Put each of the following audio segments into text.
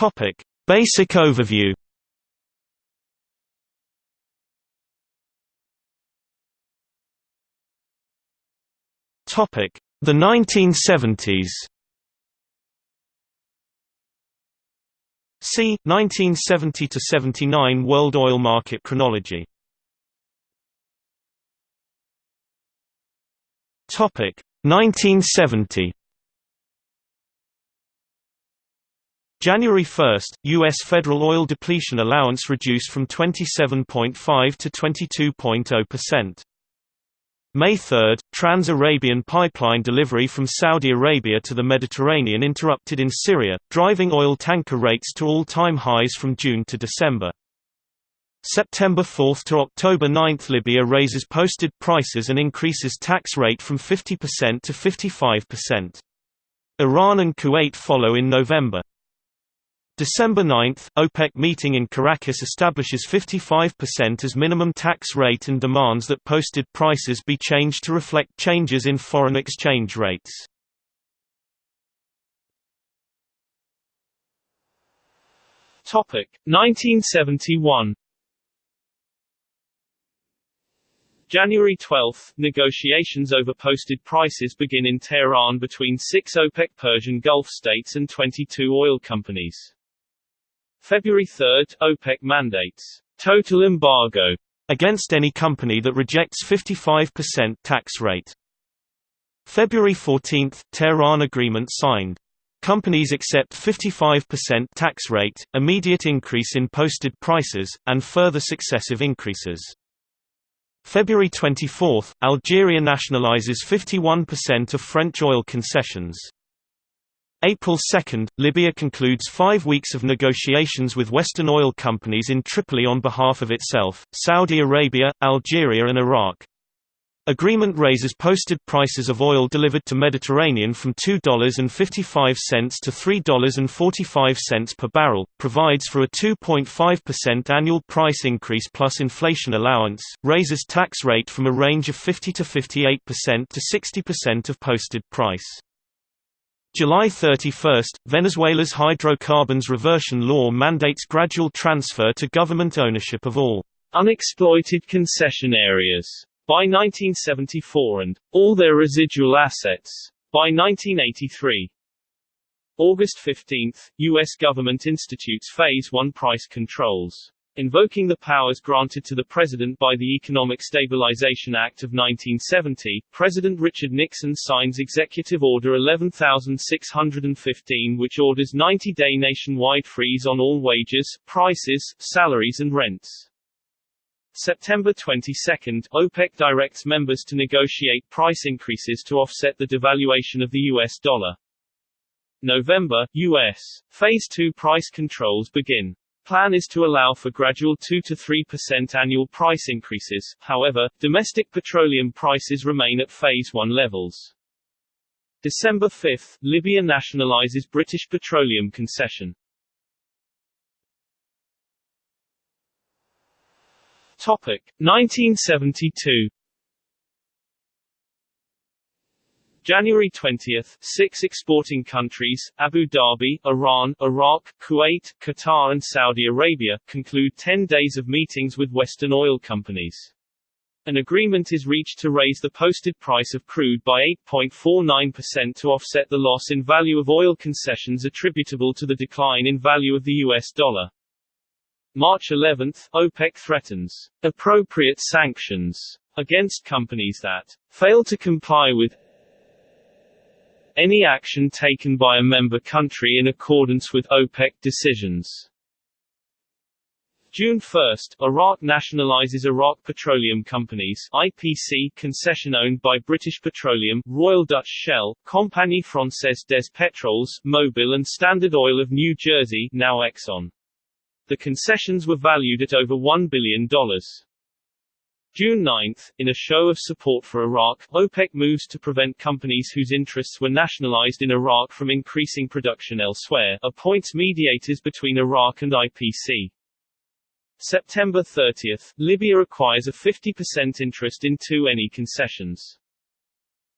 Topic: Basic overview. Topic: The 1970s. C. 1970 to 79 World oil market chronology. Topic 1970. January 1, U.S. federal oil depletion allowance reduced from 27.5 to 22.0%. May 3, Trans-Arabian pipeline delivery from Saudi Arabia to the Mediterranean interrupted in Syria, driving oil tanker rates to all-time highs from June to December. September 4 to October 9 Libya raises posted prices and increases tax rate from 50% to 55%. Iran and Kuwait follow in November. December 9, OPEC meeting in Caracas establishes 55% as minimum tax rate and demands that posted prices be changed to reflect changes in foreign exchange rates. Topic 1971 January 12, negotiations over posted prices begin in Tehran between six OPEC Persian Gulf states and 22 oil companies. February 3, OPEC mandates total embargo against any company that rejects 55% tax rate. February 14, Tehran agreement signed. Companies accept 55% tax rate, immediate increase in posted prices, and further successive increases. February 24, Algeria nationalizes 51% of French oil concessions. April 2, Libya concludes five weeks of negotiations with Western oil companies in Tripoli on behalf of itself, Saudi Arabia, Algeria and Iraq. Agreement raises posted prices of oil delivered to Mediterranean from $2.55 to $3.45 per barrel, provides for a 2.5% annual price increase plus inflation allowance, raises tax rate from a range of 50 to 58% to 60% of posted price. July 31, Venezuela's hydrocarbons reversion law mandates gradual transfer to government ownership of all unexploited concession areas by 1974 and all their residual assets by 1983. August 15, U.S. government institutes Phase 1 price controls. Invoking the powers granted to the President by the Economic Stabilization Act of 1970, President Richard Nixon signs Executive Order 11615 which orders 90-day nationwide freeze on all wages, prices, salaries and rents. September 22, OPEC directs members to negotiate price increases to offset the devaluation of the US dollar. November, U.S. Phase 2 price controls begin. Plan is to allow for gradual 2 to 3% annual price increases, however, domestic petroleum prices remain at Phase 1 levels. December 5, Libya nationalizes British Petroleum concession. Topic 1972 January 20, six exporting countries, Abu Dhabi, Iran, Iraq, Kuwait, Qatar and Saudi Arabia, conclude 10 days of meetings with Western oil companies. An agreement is reached to raise the posted price of crude by 8.49% to offset the loss in value of oil concessions attributable to the decline in value of the US dollar. March 11, OPEC threatens appropriate sanctions against companies that fail to comply with any action taken by a member country in accordance with OPEC decisions. June 1, Iraq nationalizes Iraq Petroleum Companies IPC concession owned by British Petroleum, Royal Dutch Shell, Compagnie Française des Pétroles, Mobil and Standard Oil of New Jersey now Exxon. The concessions were valued at over $1 billion. June 9, in a show of support for Iraq, OPEC moves to prevent companies whose interests were nationalized in Iraq from increasing production elsewhere, appoints mediators between Iraq and IPC. September 30, Libya acquires a 50% interest in two Eni concessions.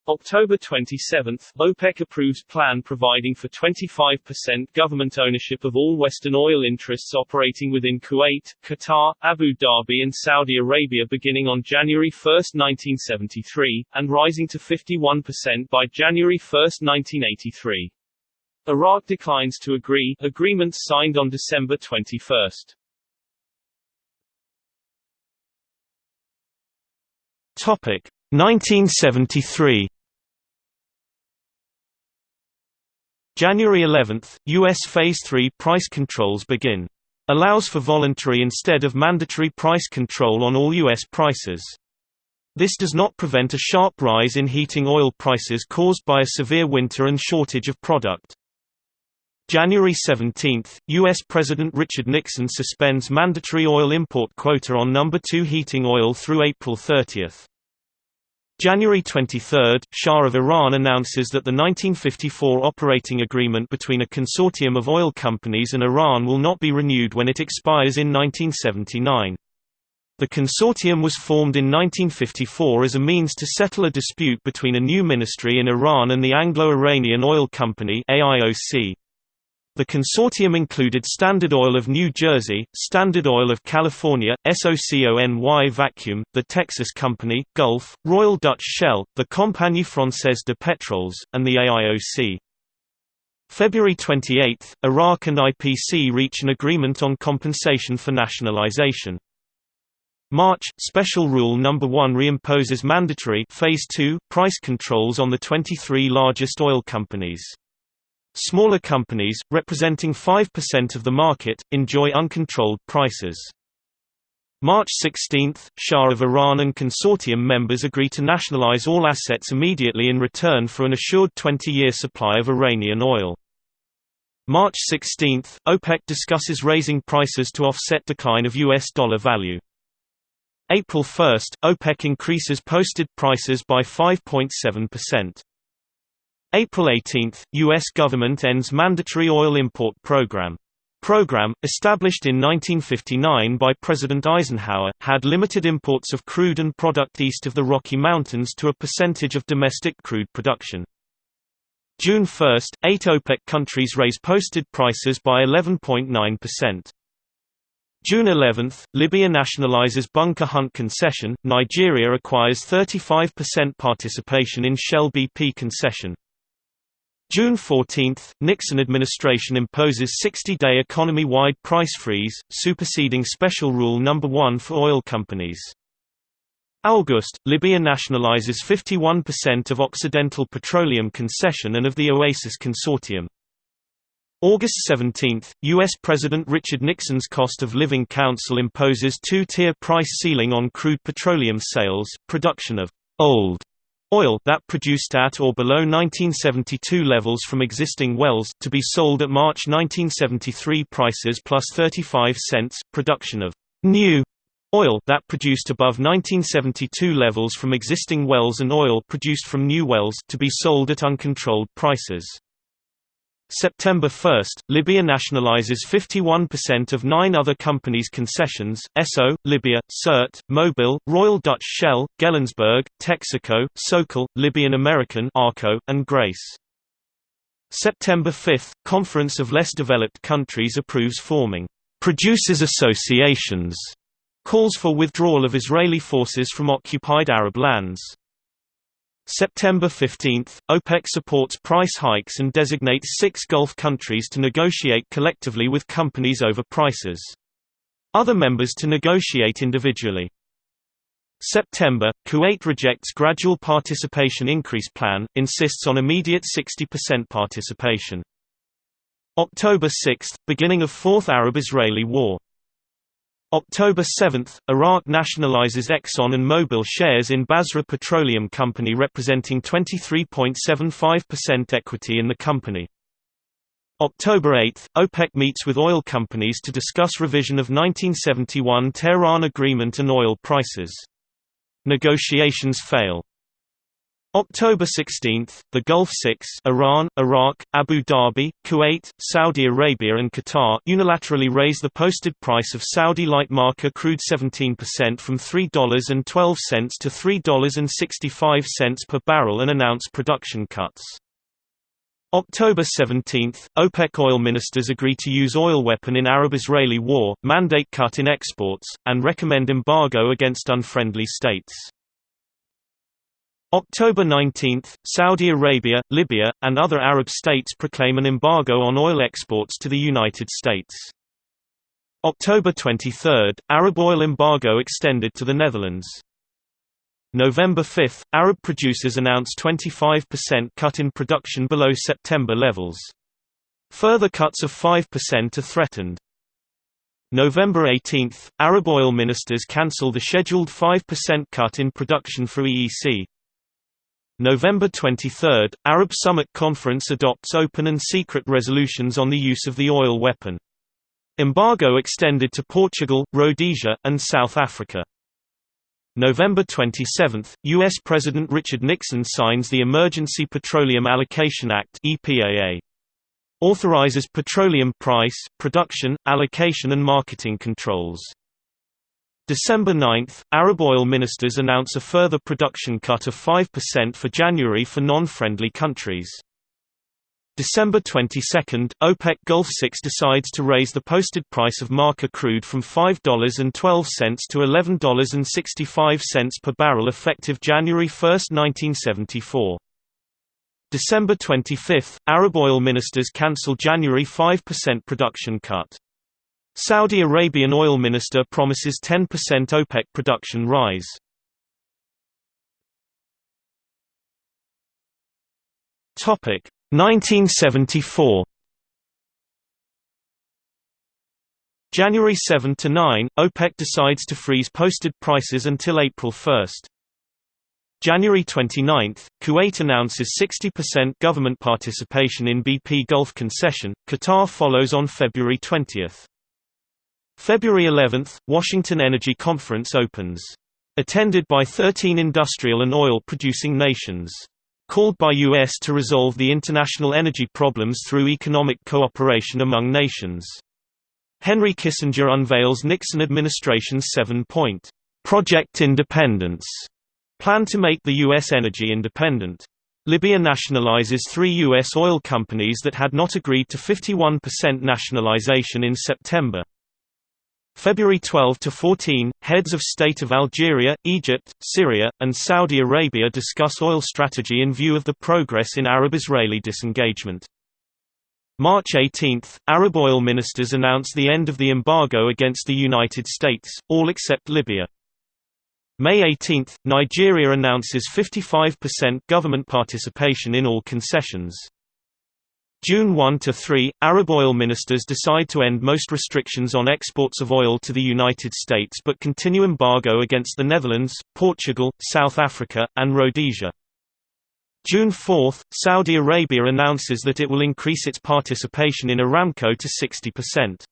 October 27, OPEC approves plan providing for 25% government ownership of all Western oil interests operating within Kuwait, Qatar, Abu Dhabi and Saudi Arabia beginning on January 1, 1973, and rising to 51% by January 1, 1983. Iraq declines to agree, agreements signed on December 21. Topic 1973 January 11, U.S. Phase 3 price controls begin. Allows for voluntary instead of mandatory price control on all U.S. prices. This does not prevent a sharp rise in heating oil prices caused by a severe winter and shortage of product. January 17, U.S. President Richard Nixon suspends mandatory oil import quota on number 2 heating oil through April 30. January 23, Shah of Iran announces that the 1954 operating agreement between a consortium of oil companies and Iran will not be renewed when it expires in 1979. The consortium was formed in 1954 as a means to settle a dispute between a new ministry in Iran and the Anglo-Iranian Oil Company AIOC. The consortium included Standard Oil of New Jersey, Standard Oil of California, SOCONY Vacuum, the Texas Company, Gulf, Royal Dutch Shell, the Compagnie Française de Pétroles, and the AIOC. February 28, Iraq and IPC reach an agreement on compensation for nationalization. March, Special Rule No. 1 reimposes mandatory Phase 2 price controls on the 23 largest oil companies. Smaller companies, representing 5% of the market, enjoy uncontrolled prices. March 16, Shah of Iran and consortium members agree to nationalize all assets immediately in return for an assured 20-year supply of Iranian oil. March 16, OPEC discusses raising prices to offset decline of US dollar value. April 1, OPEC increases posted prices by 5.7%. April 18, U.S. government ends mandatory oil import program. Program, established in 1959 by President Eisenhower, had limited imports of crude and product east of the Rocky Mountains to a percentage of domestic crude production. June 1, eight OPEC countries raise posted prices by 11.9%. June 11, Libya nationalizes Bunker Hunt concession, Nigeria acquires 35% participation in Shell BP concession. June 14, Nixon administration imposes 60-day economy-wide price freeze, superseding Special Rule No. 1 for oil companies. August, Libya nationalizes 51% of Occidental Petroleum concession and of the Oasis Consortium. August 17, U.S. President Richard Nixon's Cost of Living Council imposes two-tier price ceiling on crude petroleum sales, production of «old» Oil that produced at or below 1972 levels from existing wells, to be sold at March 1973 prices plus 35 cents, production of new oil that produced above 1972 levels from existing wells and oil produced from new wells to be sold at uncontrolled prices. September 1, Libya nationalizes 51% of nine other companies' concessions, Esso, Libya, Sirte, Mobil, Royal Dutch Shell, Gelsenberg, Texaco, Socal, Libyan American Arco, and Grace. September 5, Conference of Less Developed Countries approves forming «producers associations», calls for withdrawal of Israeli forces from occupied Arab lands. September 15, OPEC supports price hikes and designates six Gulf countries to negotiate collectively with companies over prices. Other members to negotiate individually. September, Kuwait rejects gradual participation increase plan, insists on immediate 60% participation. October 6, beginning of Fourth Arab-Israeli War October 7, Iraq nationalizes Exxon and Mobil shares in Basra Petroleum Company representing 23.75% equity in the company. October 8, OPEC meets with oil companies to discuss revision of 1971 Tehran Agreement and oil prices. Negotiations fail. October 16, the Gulf Six Iran, Iraq, Abu Dhabi, Kuwait, Saudi Arabia and Qatar unilaterally raise the posted price of Saudi light marker crude 17% from $3.12 to $3.65 per barrel and announce production cuts. October 17, OPEC oil ministers agree to use oil weapon in Arab-Israeli war, mandate cut in exports, and recommend embargo against unfriendly states. October 19, Saudi Arabia, Libya, and other Arab states proclaim an embargo on oil exports to the United States. October 23, Arab oil embargo extended to the Netherlands. November 5, Arab producers announce 25% cut in production below September levels. Further cuts of 5% are threatened. November 18, Arab oil ministers cancel the scheduled 5% cut in production for EEC. November 23, Arab Summit Conference adopts open and secret resolutions on the use of the oil weapon. Embargo extended to Portugal, Rhodesia, and South Africa. November 27, U.S. President Richard Nixon signs the Emergency Petroleum Allocation Act EPAA. Authorizes petroleum price, production, allocation and marketing controls. December 9, Arab oil ministers announce a further production cut of 5% for January for non-friendly countries. December 22, OPEC Gulf 6 decides to raise the posted price of marker crude from $5.12 to $11.65 per barrel effective January 1, 1974. December 25, Arab oil ministers cancel January 5% production cut. Saudi Arabian oil minister promises 10% OPEC production rise. Topic 1974 January 7 to 9, OPEC decides to freeze posted prices until April 1. January 29, Kuwait announces 60% government participation in BP Gulf concession. Qatar follows on February 20. February 11, Washington Energy Conference opens. Attended by 13 industrial and oil-producing nations. Called by U.S. to resolve the international energy problems through economic cooperation among nations. Henry Kissinger unveils Nixon administration's seven-point Project Independence plan to make the U.S. energy independent. Libya nationalizes three U.S. oil companies that had not agreed to 51% nationalization in September. February 12 to 14, heads of state of Algeria, Egypt, Syria, and Saudi Arabia discuss oil strategy in view of the progress in Arab-Israeli disengagement. March 18, Arab oil ministers announce the end of the embargo against the United States, all except Libya. May 18, Nigeria announces 55% government participation in all concessions. June 1 to 3, Arab oil ministers decide to end most restrictions on exports of oil to the United States but continue embargo against the Netherlands, Portugal, South Africa, and Rhodesia. June 4, Saudi Arabia announces that it will increase its participation in Aramco to 60%.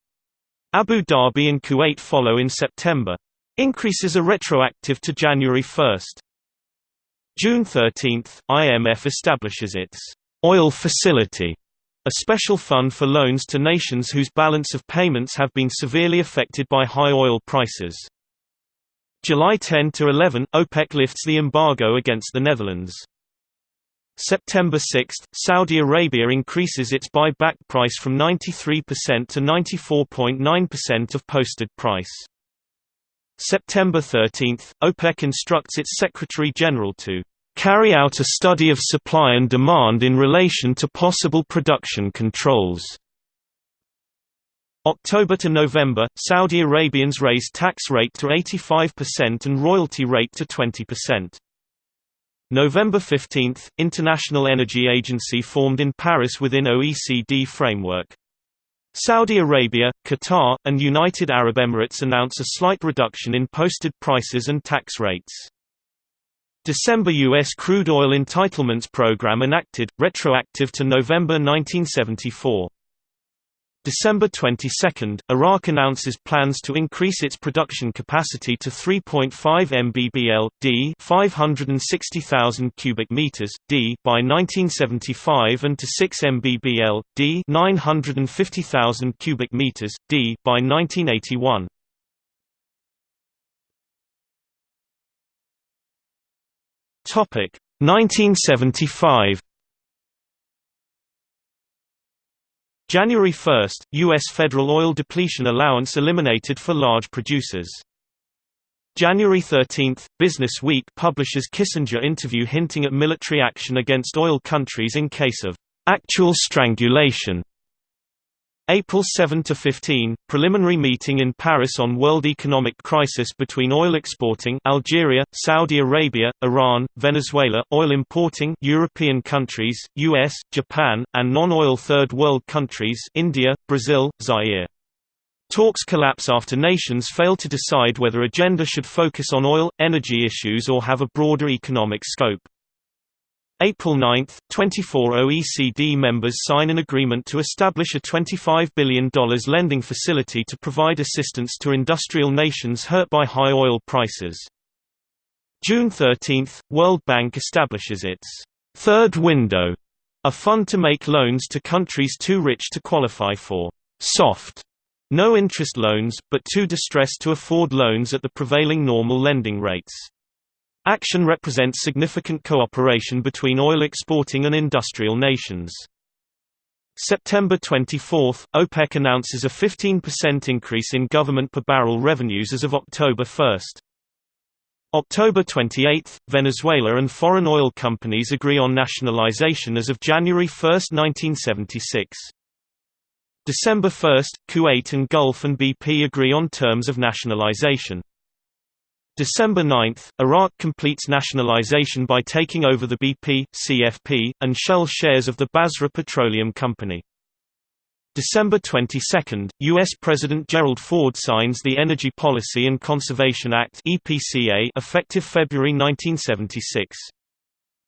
Abu Dhabi and Kuwait follow in September. Increases are retroactive to January 1. June 13, IMF establishes its oil facility a special fund for loans to nations whose balance of payments have been severely affected by high oil prices. July 10 to 11, OPEC lifts the embargo against the Netherlands. September 6, Saudi Arabia increases its buyback price from 93% to 94.9% of posted price. September 13, OPEC instructs its Secretary General to carry out a study of supply and demand in relation to possible production controls. October to November, Saudi Arabians raise tax rate to 85% and royalty rate to 20%. November 15, International Energy Agency formed in Paris within OECD framework. Saudi Arabia, Qatar, and United Arab Emirates announce a slight reduction in posted prices and tax rates. December U.S. crude oil entitlements program enacted, retroactive to November 1974. December 22, Iraq announces plans to increase its production capacity to 3.5 mbbl d 560,000 cubic meters d by 1975 and to 6 mbbl d 950,000 cubic meters d by 1981. Topic 1975 January 1, U.S. federal oil depletion allowance eliminated for large producers. January 13, Business Week publishes Kissinger interview hinting at military action against oil countries in case of actual strangulation. April 7–15, preliminary meeting in Paris on world economic crisis between oil exporting Algeria, Saudi Arabia, Iran, Venezuela, oil importing European countries, US, Japan, and non-oil third world countries India, Brazil, Zaire. Talks collapse after nations fail to decide whether agenda should focus on oil, energy issues or have a broader economic scope. April 9, 24 OECD members sign an agreement to establish a $25 billion lending facility to provide assistance to industrial nations hurt by high oil prices. June 13, World Bank establishes its third window, a fund to make loans to countries too rich to qualify for soft no-interest loans, but too distressed to afford loans at the prevailing normal lending rates. Action represents significant cooperation between oil exporting and industrial nations. September 24, OPEC announces a 15% increase in government per barrel revenues as of October 1. October 28, Venezuela and foreign oil companies agree on nationalization as of January 1, 1976. December 1, Kuwait and Gulf and BP agree on terms of nationalization. December 9, Iraq completes nationalization by taking over the BP, CFP, and Shell shares of the Basra Petroleum Company. December 22, U.S. President Gerald Ford signs the Energy Policy and Conservation Act (EPCA) effective February 1976.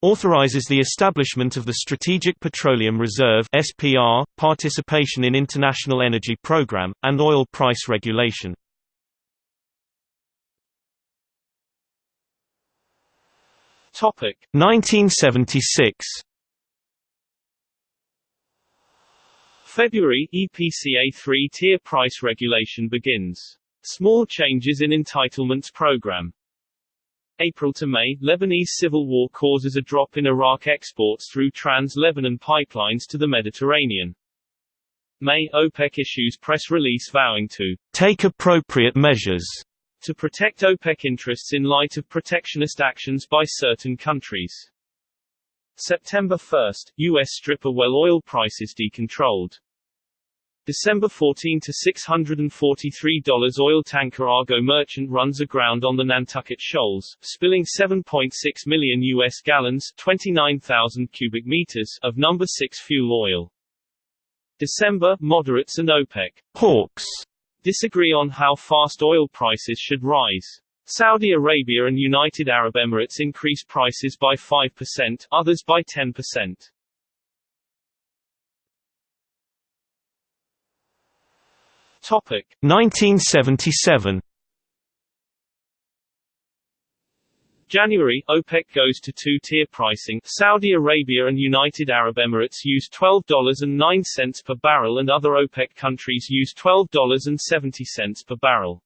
Authorizes the establishment of the Strategic Petroleum Reserve (SPR), participation in International Energy Program, and oil price regulation. Topic 1976 February EPCA 3-tier price regulation begins. Small changes in entitlements program. April to May, Lebanese civil war causes a drop in Iraq exports through trans-Lebanon pipelines to the Mediterranean. May, OPEC issues press release vowing to take appropriate measures to protect OPEC interests in light of protectionist actions by certain countries. September 1, U.S. stripper well oil prices decontrolled. December 14 to $643 oil tanker Argo Merchant runs aground on the Nantucket Shoals, spilling 7.6 million U.S. gallons 29,000 cubic meters of number 6 fuel oil. December, moderates and OPEC hawks disagree on how fast oil prices should rise. Saudi Arabia and United Arab Emirates increase prices by 5%, others by 10%. Topic 1977 January, OPEC goes to two-tier pricing. Saudi Arabia and United Arab Emirates use $12.09 per barrel and other OPEC countries use $12.70 per barrel.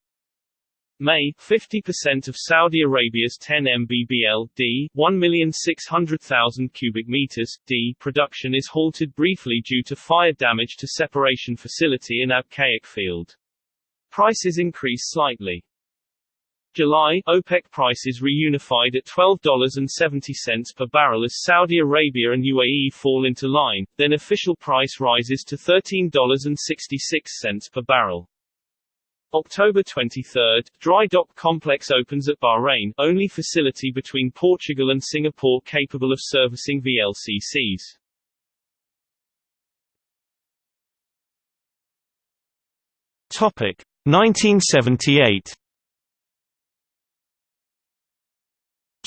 May, 50% of Saudi Arabia's 10 mbbl d 1,600,000 cubic meters d production is halted briefly due to fire damage to separation facility in Abqaiq field. Prices increase slightly. July, OPEC prices reunified at $12.70 per barrel as Saudi Arabia and UAE fall into line, then official price rises to $13.66 per barrel. October 23, dry dock complex opens at Bahrain, only facility between Portugal and Singapore capable of servicing VLCCs. Topic 1978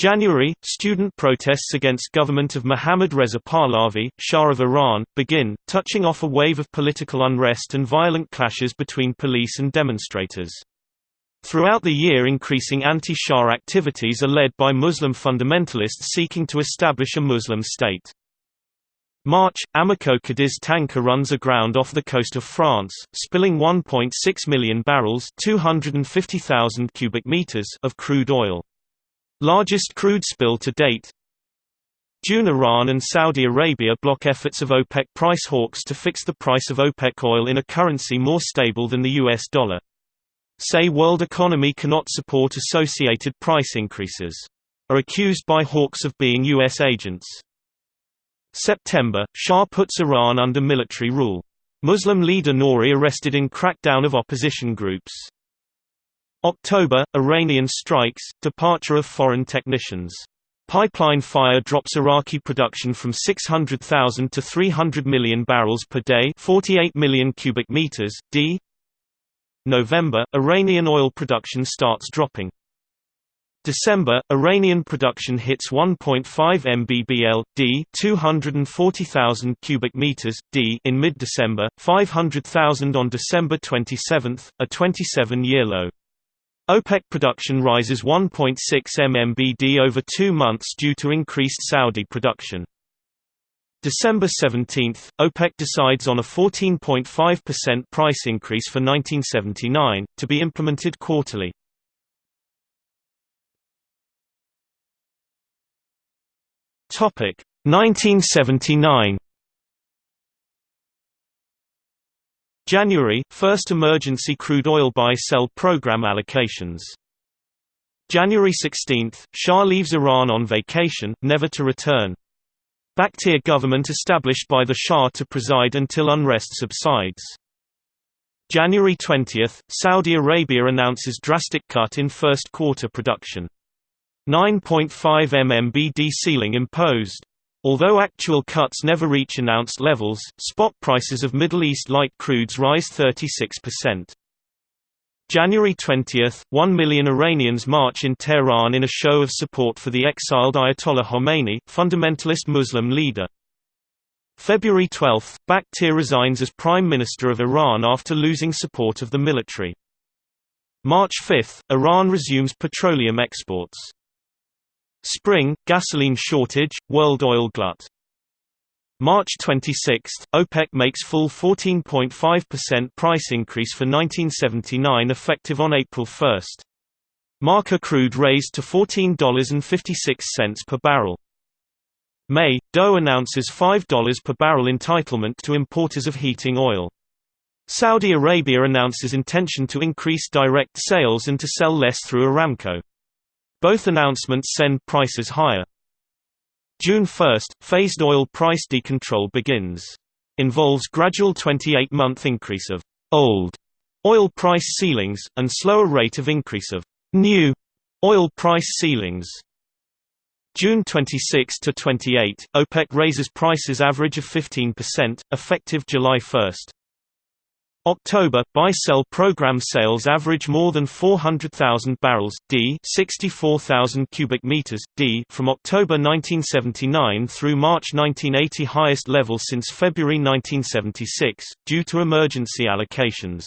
January, student protests against government of Mohammad Reza Pahlavi, Shah of Iran, begin, touching off a wave of political unrest and violent clashes between police and demonstrators. Throughout the year increasing anti-Shah activities are led by Muslim fundamentalists seeking to establish a Muslim state. March, Amoco Cadiz tanker runs aground off the coast of France, spilling 1.6 million barrels 250,000 cubic meters of crude oil. Largest crude spill to date. June Iran and Saudi Arabia block efforts of OPEC price hawks to fix the price of OPEC oil in a currency more stable than the US dollar. Say world economy cannot support associated price increases. Are accused by hawks of being US agents. September, Shah puts Iran under military rule. Muslim leader Nouri arrested in crackdown of opposition groups. October, Iranian strikes, departure of foreign technicians. Pipeline fire drops Iraqi production from 600,000 to 300 million barrels per day 48 million cubic meters, d. November, Iranian oil production starts dropping. December, Iranian production hits 1.5 mbbl d 240,000 cubic meters d in mid-December, 500,000 on December 27, a 27-year low. OPEC production rises 1.6 MMBD over two months due to increased Saudi production. December 17, OPEC decides on a 14.5% price increase for 1979, to be implemented quarterly. Topic 1979 January – First emergency crude oil buy-sell program allocations. January 16 – Shah leaves Iran on vacation, never to return. Bakhtiar government established by the Shah to preside until unrest subsides. January 20 – Saudi Arabia announces drastic cut in first quarter production. 9.5 MMBD ceiling imposed. Although actual cuts never reach announced levels, spot prices of Middle East light crudes rise 36%. January 20, 1 million Iranians march in Tehran in a show of support for the exiled Ayatollah Khomeini, fundamentalist Muslim leader. February 12, Bakhtiar resigns as Prime Minister of Iran after losing support of the military. March 5, Iran resumes petroleum exports. Spring, gasoline shortage, world oil glut. March 26, OPEC makes full 14.5% price increase for 1979 effective on April 1. Marker crude raised to $14.56 per barrel. May, DOE announces $5 per barrel entitlement to importers of heating oil. Saudi Arabia announces intention to increase direct sales and to sell less through Aramco. Both announcements send prices higher. June 1, phased oil price decontrol begins. Involves gradual 28-month increase of old oil price ceilings, and slower rate of increase of new oil price ceilings. June 26 to 28, OPEC raises prices average of 15%, effective July 1. October, buy-sell program sales average more than 400,000 barrels d 64,000 cubic meters d from October 1979 through March 1980 highest level since February 1976, due to emergency allocations.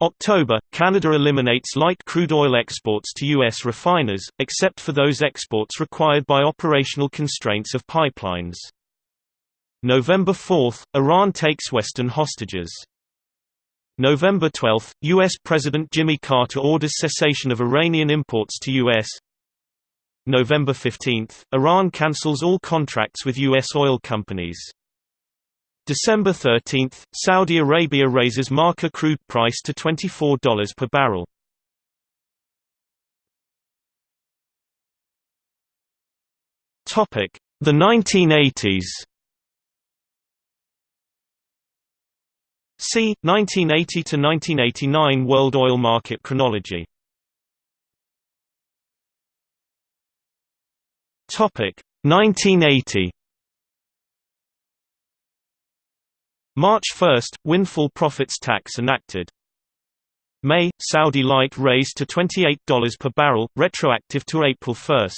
October, Canada eliminates light crude oil exports to U.S. refiners, except for those exports required by operational constraints of pipelines. November 4, Iran takes Western hostages. November 12, U.S. President Jimmy Carter orders cessation of Iranian imports to U.S. November 15, Iran cancels all contracts with U.S. oil companies. December 13, Saudi Arabia raises marker crude price to $24 per barrel. The 1980s See 1980 to 1989 World oil market chronology. Topic 1980. March 1, windfall profits tax enacted. May, Saudi light raised to $28 per barrel, retroactive to April 1.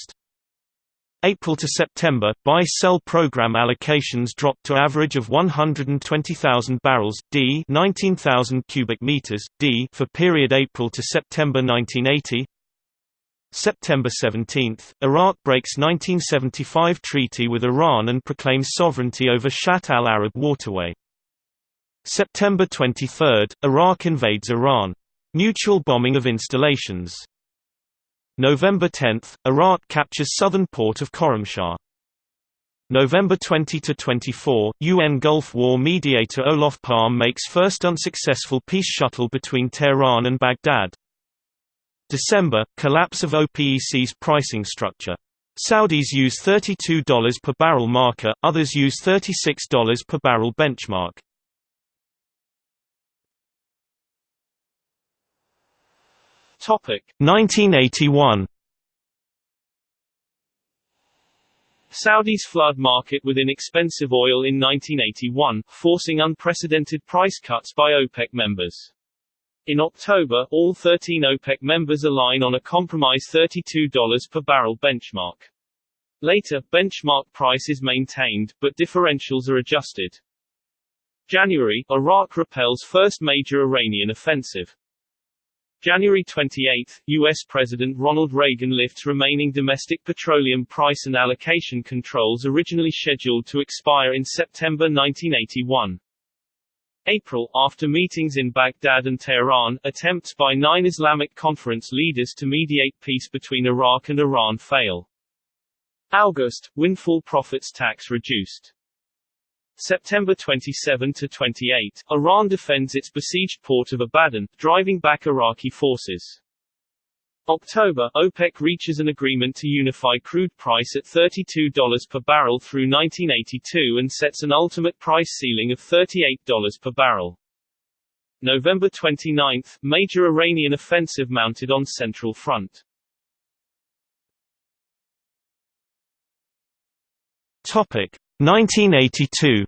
April to September, buy-sell program allocations dropped to average of 120,000 barrels d 19,000 cubic meters d for period April to September 1980. September 17, Iraq breaks 1975 treaty with Iran and proclaims sovereignty over Shatt al-Arab waterway. September 23, Iraq invades Iran. Mutual bombing of installations. November 10, Iraq captures southern port of Khorramshahr. November 20–24, UN Gulf War mediator Olof Palme makes first unsuccessful peace shuttle between Tehran and Baghdad. December – Collapse of OPEC's pricing structure. Saudis use $32 per barrel marker, others use $36 per barrel benchmark. Topic 1981 Saudis flood market with inexpensive oil in 1981, forcing unprecedented price cuts by OPEC members. In October, all 13 OPEC members align on a compromise $32 per barrel benchmark. Later, benchmark price is maintained, but differentials are adjusted. January, Iraq repels first major Iranian offensive. January 28, U.S. President Ronald Reagan lifts remaining domestic petroleum price and allocation controls originally scheduled to expire in September 1981. April, after meetings in Baghdad and Tehran, attempts by nine Islamic Conference leaders to mediate peace between Iraq and Iran fail. August, windfall profits tax reduced. September 27 to 28, Iran defends its besieged port of Abadan, driving back Iraqi forces. October, OPEC reaches an agreement to unify crude price at $32 per barrel through 1982 and sets an ultimate price ceiling of $38 per barrel. November 29, major Iranian offensive mounted on Central Front. Topic 1982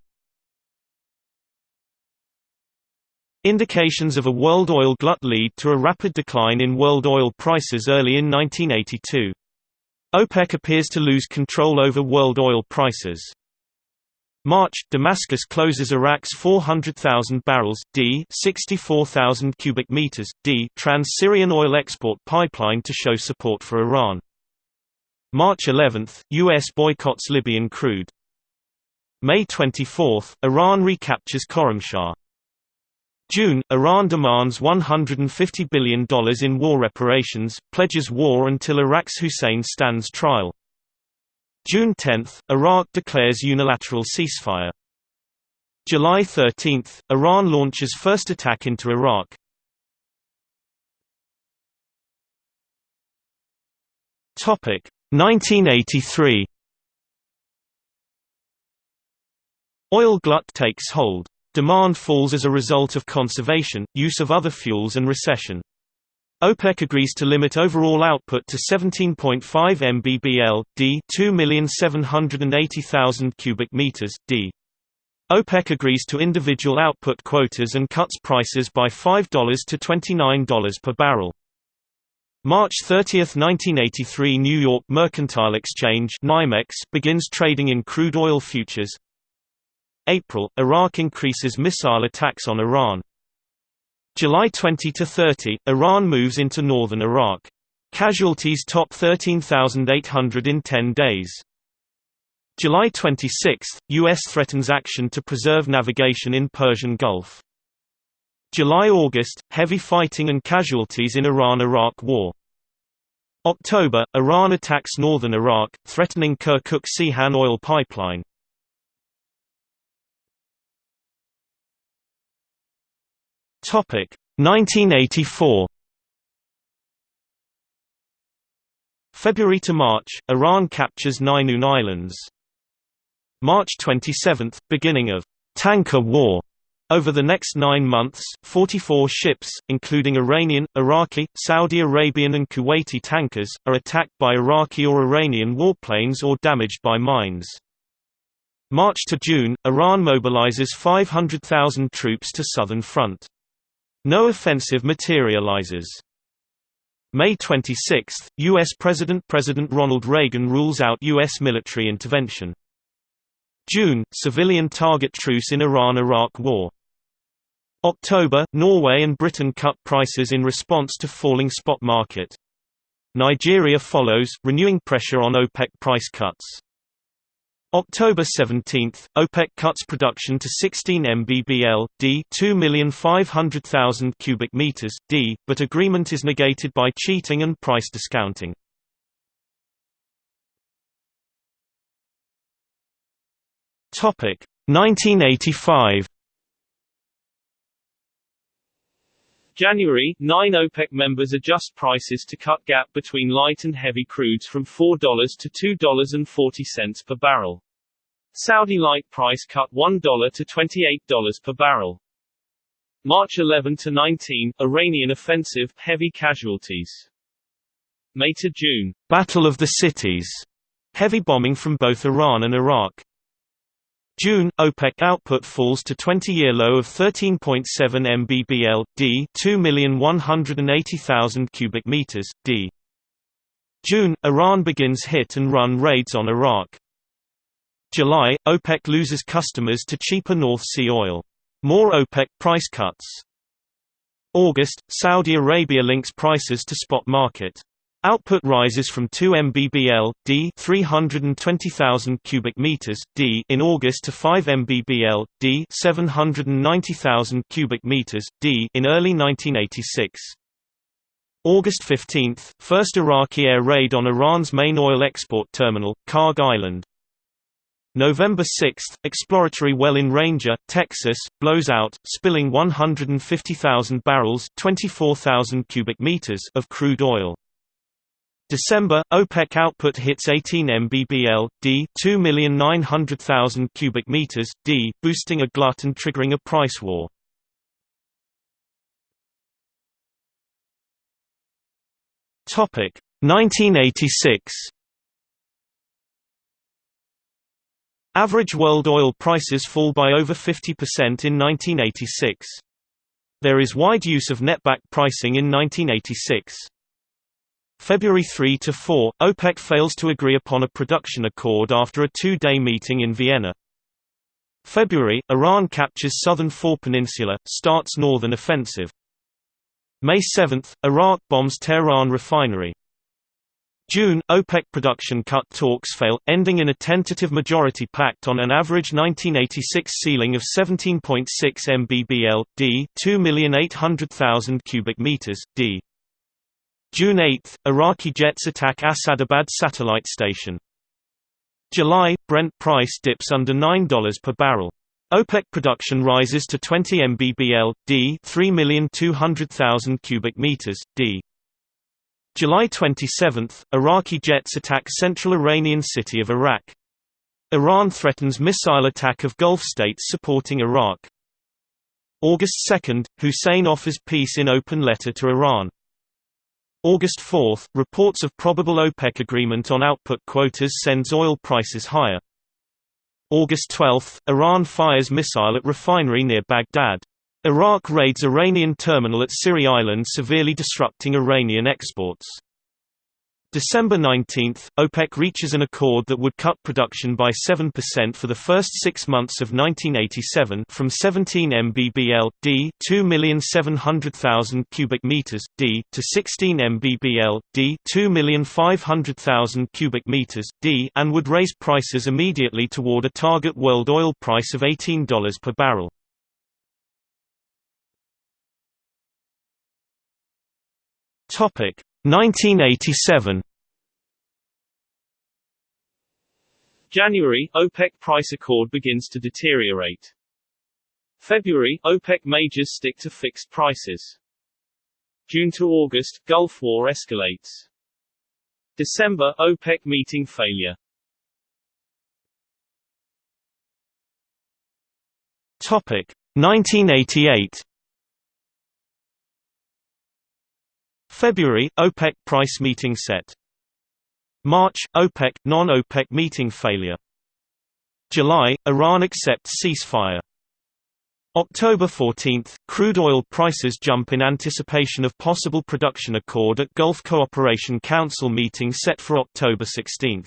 Indications of a world oil glut lead to a rapid decline in world oil prices early in 1982. OPEC appears to lose control over world oil prices. March, Damascus closes Iraq's 400,000 barrels d 64,000 cubic meters d Trans-Syrian oil export pipeline to show support for Iran. March 11, US boycotts Libyan crude. May 24, Iran recaptures Khorramshahr. June, Iran demands $150 billion in war reparations, pledges war until Iraq's Hussein stands trial. June 10, Iraq declares unilateral ceasefire. July 13, Iran launches first attack into Iraq. Topic 1983. Oil glut takes hold. Demand falls as a result of conservation, use of other fuels and recession. OPEC agrees to limit overall output to 17.5 mbbl, d 2,780,000 cubic meters, d. OPEC agrees to individual output quotas and cuts prices by $5 to $29 per barrel. March 30, 1983 New York Mercantile Exchange begins trading in crude oil futures, April, Iraq increases missile attacks on Iran. July 20–30, Iran moves into northern Iraq. Casualties top 13,800 in 10 days. July 26, U.S. threatens action to preserve navigation in Persian Gulf. July–August, heavy fighting and casualties in Iran–Iraq war. October, Iran attacks northern Iraq, threatening Kirkuk-Ceyhan oil pipeline. Topic 1984. February to March, Iran captures Nainun Islands. March 27, beginning of tanker war. Over the next nine months, 44 ships, including Iranian, Iraqi, Saudi Arabian and Kuwaiti tankers, are attacked by Iraqi or Iranian warplanes or damaged by mines. March to June, Iran mobilizes 500,000 troops to southern front. No offensive materializes. May 26, U.S. President President Ronald Reagan rules out U.S. military intervention. June, civilian target truce in Iran–Iraq war. October, Norway and Britain cut prices in response to falling spot market. Nigeria follows, renewing pressure on OPEC price cuts. October 17, OPEC cuts production to 16 mbbl d 2,500,000 cubic meters d, but agreement is negated by cheating and price discounting. Topic 1985. January, nine OPEC members adjust prices to cut gap between light and heavy crudes from $4 to $2.40 per barrel. Saudi light price cut $1 to $28 per barrel. March 11 to 19, Iranian offensive, heavy casualties. May to June, Battle of the Cities, heavy bombing from both Iran and Iraq. June, OPEC output falls to 20-year low of 13.7 mbbl d 2,180,000 cubic meters d. June, Iran begins hit and run raids on Iraq. July, OPEC loses customers to cheaper North Sea oil. More OPEC price cuts. August, Saudi Arabia links prices to spot market. Output rises from 2 mbbl d 320,000 cubic meters d in August to 5 mbbl d 790,000 cubic meters d in early 1986. August 15, first Iraqi air raid on Iran's main oil export terminal, Kharg Island. November 6, exploratory well in Ranger, Texas, blows out, spilling 150,000 barrels 24,000 cubic meters of crude oil. December, OPEC output hits 18 mbbl d 2,900,000 cubic meters d, boosting a glut and triggering a price war. Topic 1986 Average world oil prices fall by over 50% in 1986. There is wide use of netback pricing in 1986. February 3 to 4, OPEC fails to agree upon a production accord after a two-day meeting in Vienna. February, Iran captures southern Faw Peninsula, starts northern offensive. May 7, Iraq bombs Tehran refinery. June, OPEC production cut talks fail, ending in a tentative majority pact on an average 1986 ceiling of 17.6 mbbl d 2,800,000 cubic meters d. June 8, Iraqi jets attack Asadabad satellite station. July, Brent price dips under $9 per barrel. OPEC production rises to 20 mbbl d 3,200,000 cubic meters d. July 27, Iraqi jets attack central Iranian city of Arak. Iran threatens missile attack of Gulf states supporting Iraq. August 2, Hussein offers peace in open letter to Iran. August 4, reports of probable OPEC agreement on output quotas sends oil prices higher. August 12, Iran fires missile at refinery near Baghdad. Iraq raids Iranian terminal at Siri Island severely disrupting Iranian exports. December 19, OPEC reaches an accord that would cut production by 7% for the first six months of 1987 from 17 mbbl d 2,700,000 cubic meters d to 16 mbbl d 2,500,000 cubic meters d and would raise prices immediately toward a target world oil price of $18 per barrel. Topic 1987. January OPEC price accord begins to deteriorate. February OPEC majors stick to fixed prices. June to August Gulf War escalates. December OPEC meeting failure. Topic 1988. February – OPEC price meeting set. March – OPEC – non-OPEC meeting failure. July – Iran accepts ceasefire. October 14, crude oil prices jump in anticipation of possible production accord at Gulf Cooperation Council meeting set for October 16.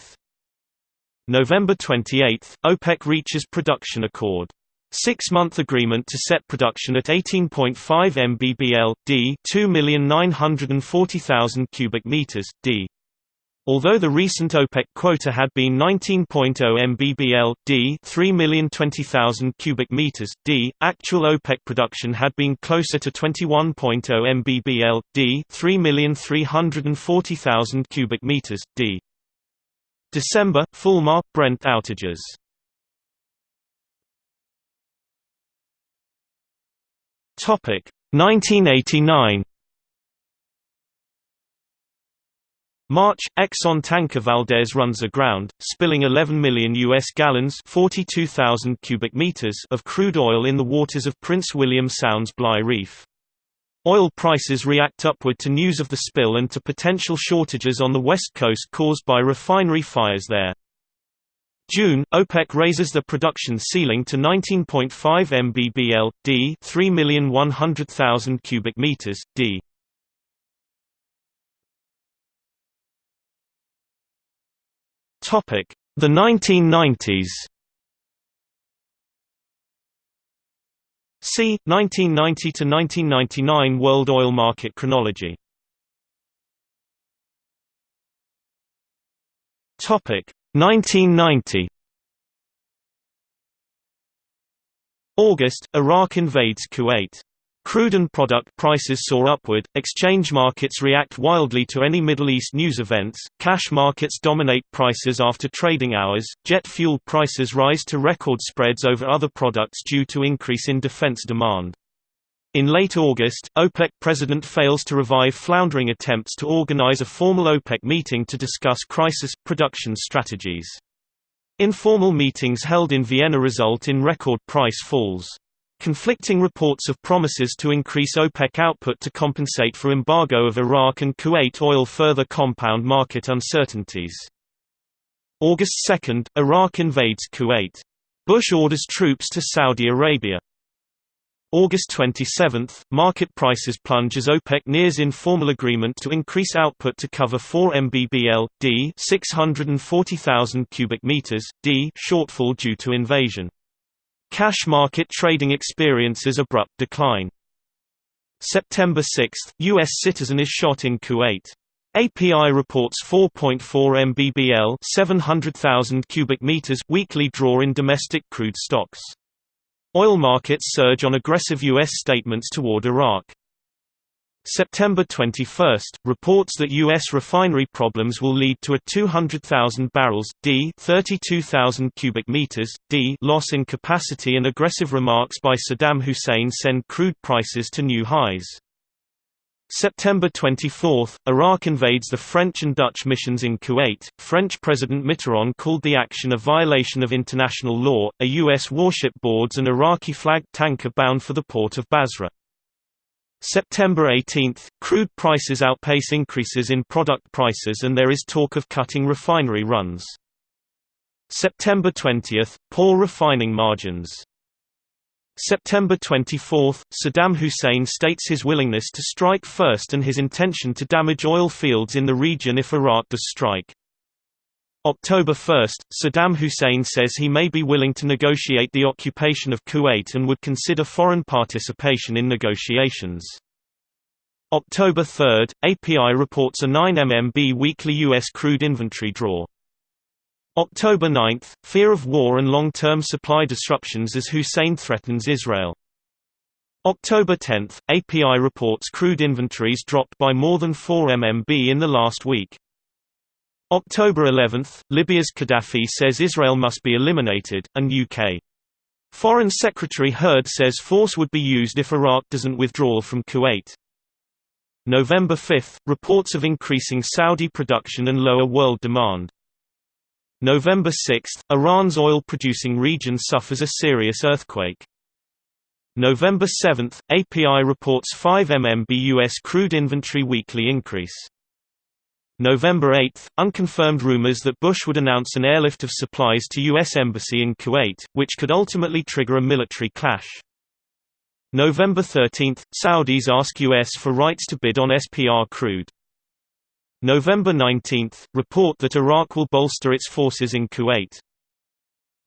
November 28, OPEC reaches production accord. Six-month agreement to set production at 18.5 mbbl, d 2,940,000 cubic meters, d. Although the recent OPEC quota had been 19.0 mbbl d 3,020,000 cubic meters d, actual OPEC production had been closer to 21.0 mbbl d 3,340,000 cubic meters d. December Fulmar Brent outages. Topic 1989 March, Exxon tanker Valdez runs aground, spilling 11 million U.S. gallons 42,000 cubic meters of crude oil in the waters of Prince William Sound's Bligh Reef. Oil prices react upward to news of the spill and to potential shortages on the west coast caused by refinery fires there. June, OPEC raises the production ceiling to 19.5 mbbl, d 3,100,000 cubic meters, d. Topic: The 1990s. See 1990 to 1999 World Oil Market chronology. Topic: 1990. August, Iraq invades Kuwait. Crude and product prices soar upward, exchange markets react wildly to any Middle East news events, cash markets dominate prices after trading hours, jet fuel prices rise to record spreads over other products due to increase in defense demand. In late August, OPEC president fails to revive floundering attempts to organize a formal OPEC meeting to discuss crisis, production strategies. Informal meetings held in Vienna result in record price falls. Conflicting reports of promises to increase OPEC output to compensate for embargo of Iraq and Kuwait oil further compound market uncertainties. August 2, Iraq invades Kuwait. Bush orders troops to Saudi Arabia. August 27, market prices plunge as OPEC nears informal agreement to increase output to cover 4 mbbl, d 640,000 cubic meters, d shortfall due to invasion. Cash market trading experiences abrupt decline. September 6, U.S. citizen is shot in Kuwait. API reports 4.4 mbbl 700,000 cubic meters weekly draw in domestic crude stocks. Oil markets surge on aggressive U.S. statements toward Iraq. September 21, reports that U.S. refinery problems will lead to a 200,000 barrels d 32,000 cubic meters d loss in capacity and aggressive remarks by Saddam Hussein send crude prices to new highs. September 24, Iraq invades the French and Dutch missions in Kuwait. French President Mitterrand called the action a violation of international law. A U.S. warship boards an Iraqi flagged tanker bound for the port of Basra. September 18, crude prices outpace increases in product prices and there is talk of cutting refinery runs. September 20, poor refining margins. September 24, Saddam Hussein states his willingness to strike first and his intention to damage oil fields in the region if Iraq does strike. October 1, Saddam Hussein says he may be willing to negotiate the occupation of Kuwait and would consider foreign participation in negotiations. October 3, API reports a 9 mmb weekly U.S. crude inventory draw. October 9, fear of war and long-term supply disruptions as Hussein threatens Israel. October 10, API reports crude inventories dropped by more than 4 mmb in the last week. October 11, Libya's Gaddafi says Israel must be eliminated, and UK. Foreign Secretary Hurd says force would be used if Iraq doesn't withdraw from Kuwait. November 5, reports of increasing Saudi production and lower world demand. November 6, Iran's oil-producing region suffers a serious earthquake. November 7, API reports 5 mmb U.S. crude inventory weekly increase. November 8, unconfirmed rumors that Bush would announce an airlift of supplies to U.S. Embassy in Kuwait, which could ultimately trigger a military clash. November 13 – Saudis ask U.S. for rights to bid on SPR crude. November 19 – Report that Iraq will bolster its forces in Kuwait.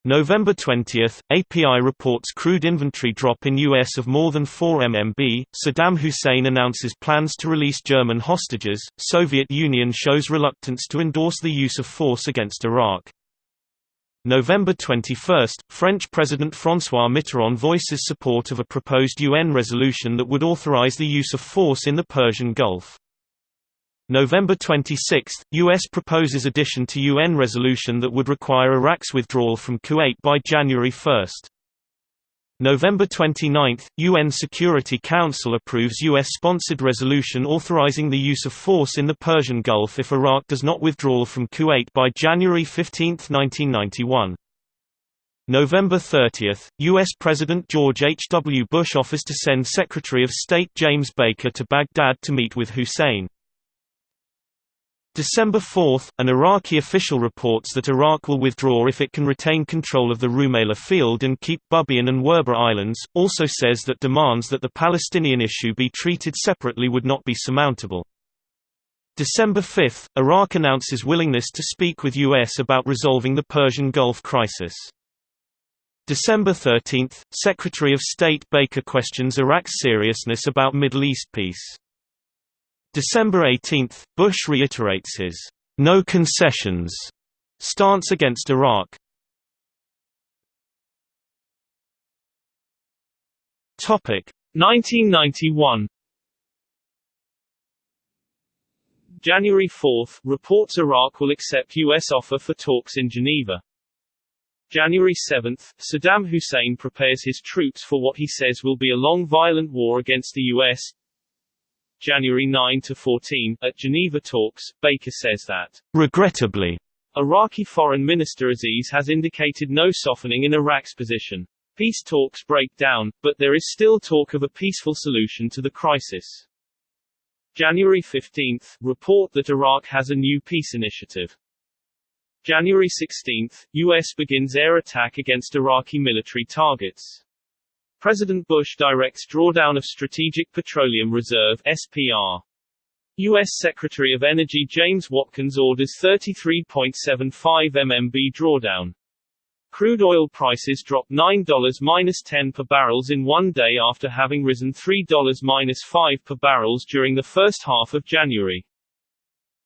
November 20 – API reports crude inventory drop in U.S. of more than 4 mmb, Saddam Hussein announces plans to release German hostages, Soviet Union shows reluctance to endorse the use of force against Iraq. November 21 – French President François Mitterrand voices support of a proposed UN resolution that would authorize the use of force in the Persian Gulf. November 26, U.S. proposes addition to UN resolution that would require Iraq's withdrawal from Kuwait by January 1. November 29, UN Security Council approves U.S.-sponsored resolution authorizing the use of force in the Persian Gulf if Iraq does not withdraw from Kuwait by January 15, 1991. November 30, U.S. President George H. W. Bush offers to send Secretary of State James Baker to Baghdad to meet with Hussein. December 4, an Iraqi official reports that Iraq will withdraw if it can retain control of the Rumaila field and keep Bubiyan and Werba Islands, also says that demands that the Palestinian issue be treated separately would not be surmountable. December 5, Iraq announces willingness to speak with U.S. about resolving the Persian Gulf crisis. December 13, Secretary of State Baker questions Iraq's seriousness about Middle East peace. December 18, Bush reiterates his no concessions stance against Iraq. Topic 1991 January 4, reports Iraq will accept U.S. offer for talks in Geneva. January 7, Saddam Hussein prepares his troops for what he says will be a long violent war against the U.S. January 9 to 14, at Geneva talks, Baker says that, regrettably, Iraqi Foreign Minister Aziz has indicated no softening in Iraq's position. Peace talks break down, but there is still talk of a peaceful solution to the crisis. January 15, report that Iraq has a new peace initiative. January 16, U.S. begins air attack against Iraqi military targets. President Bush directs drawdown of Strategic Petroleum Reserve SPR. U.S. Secretary of Energy James Watkins orders 33.75 mmb drawdown. Crude oil prices drop $9-10 per barrels in one day after having risen $3-5 per barrels during the first half of January.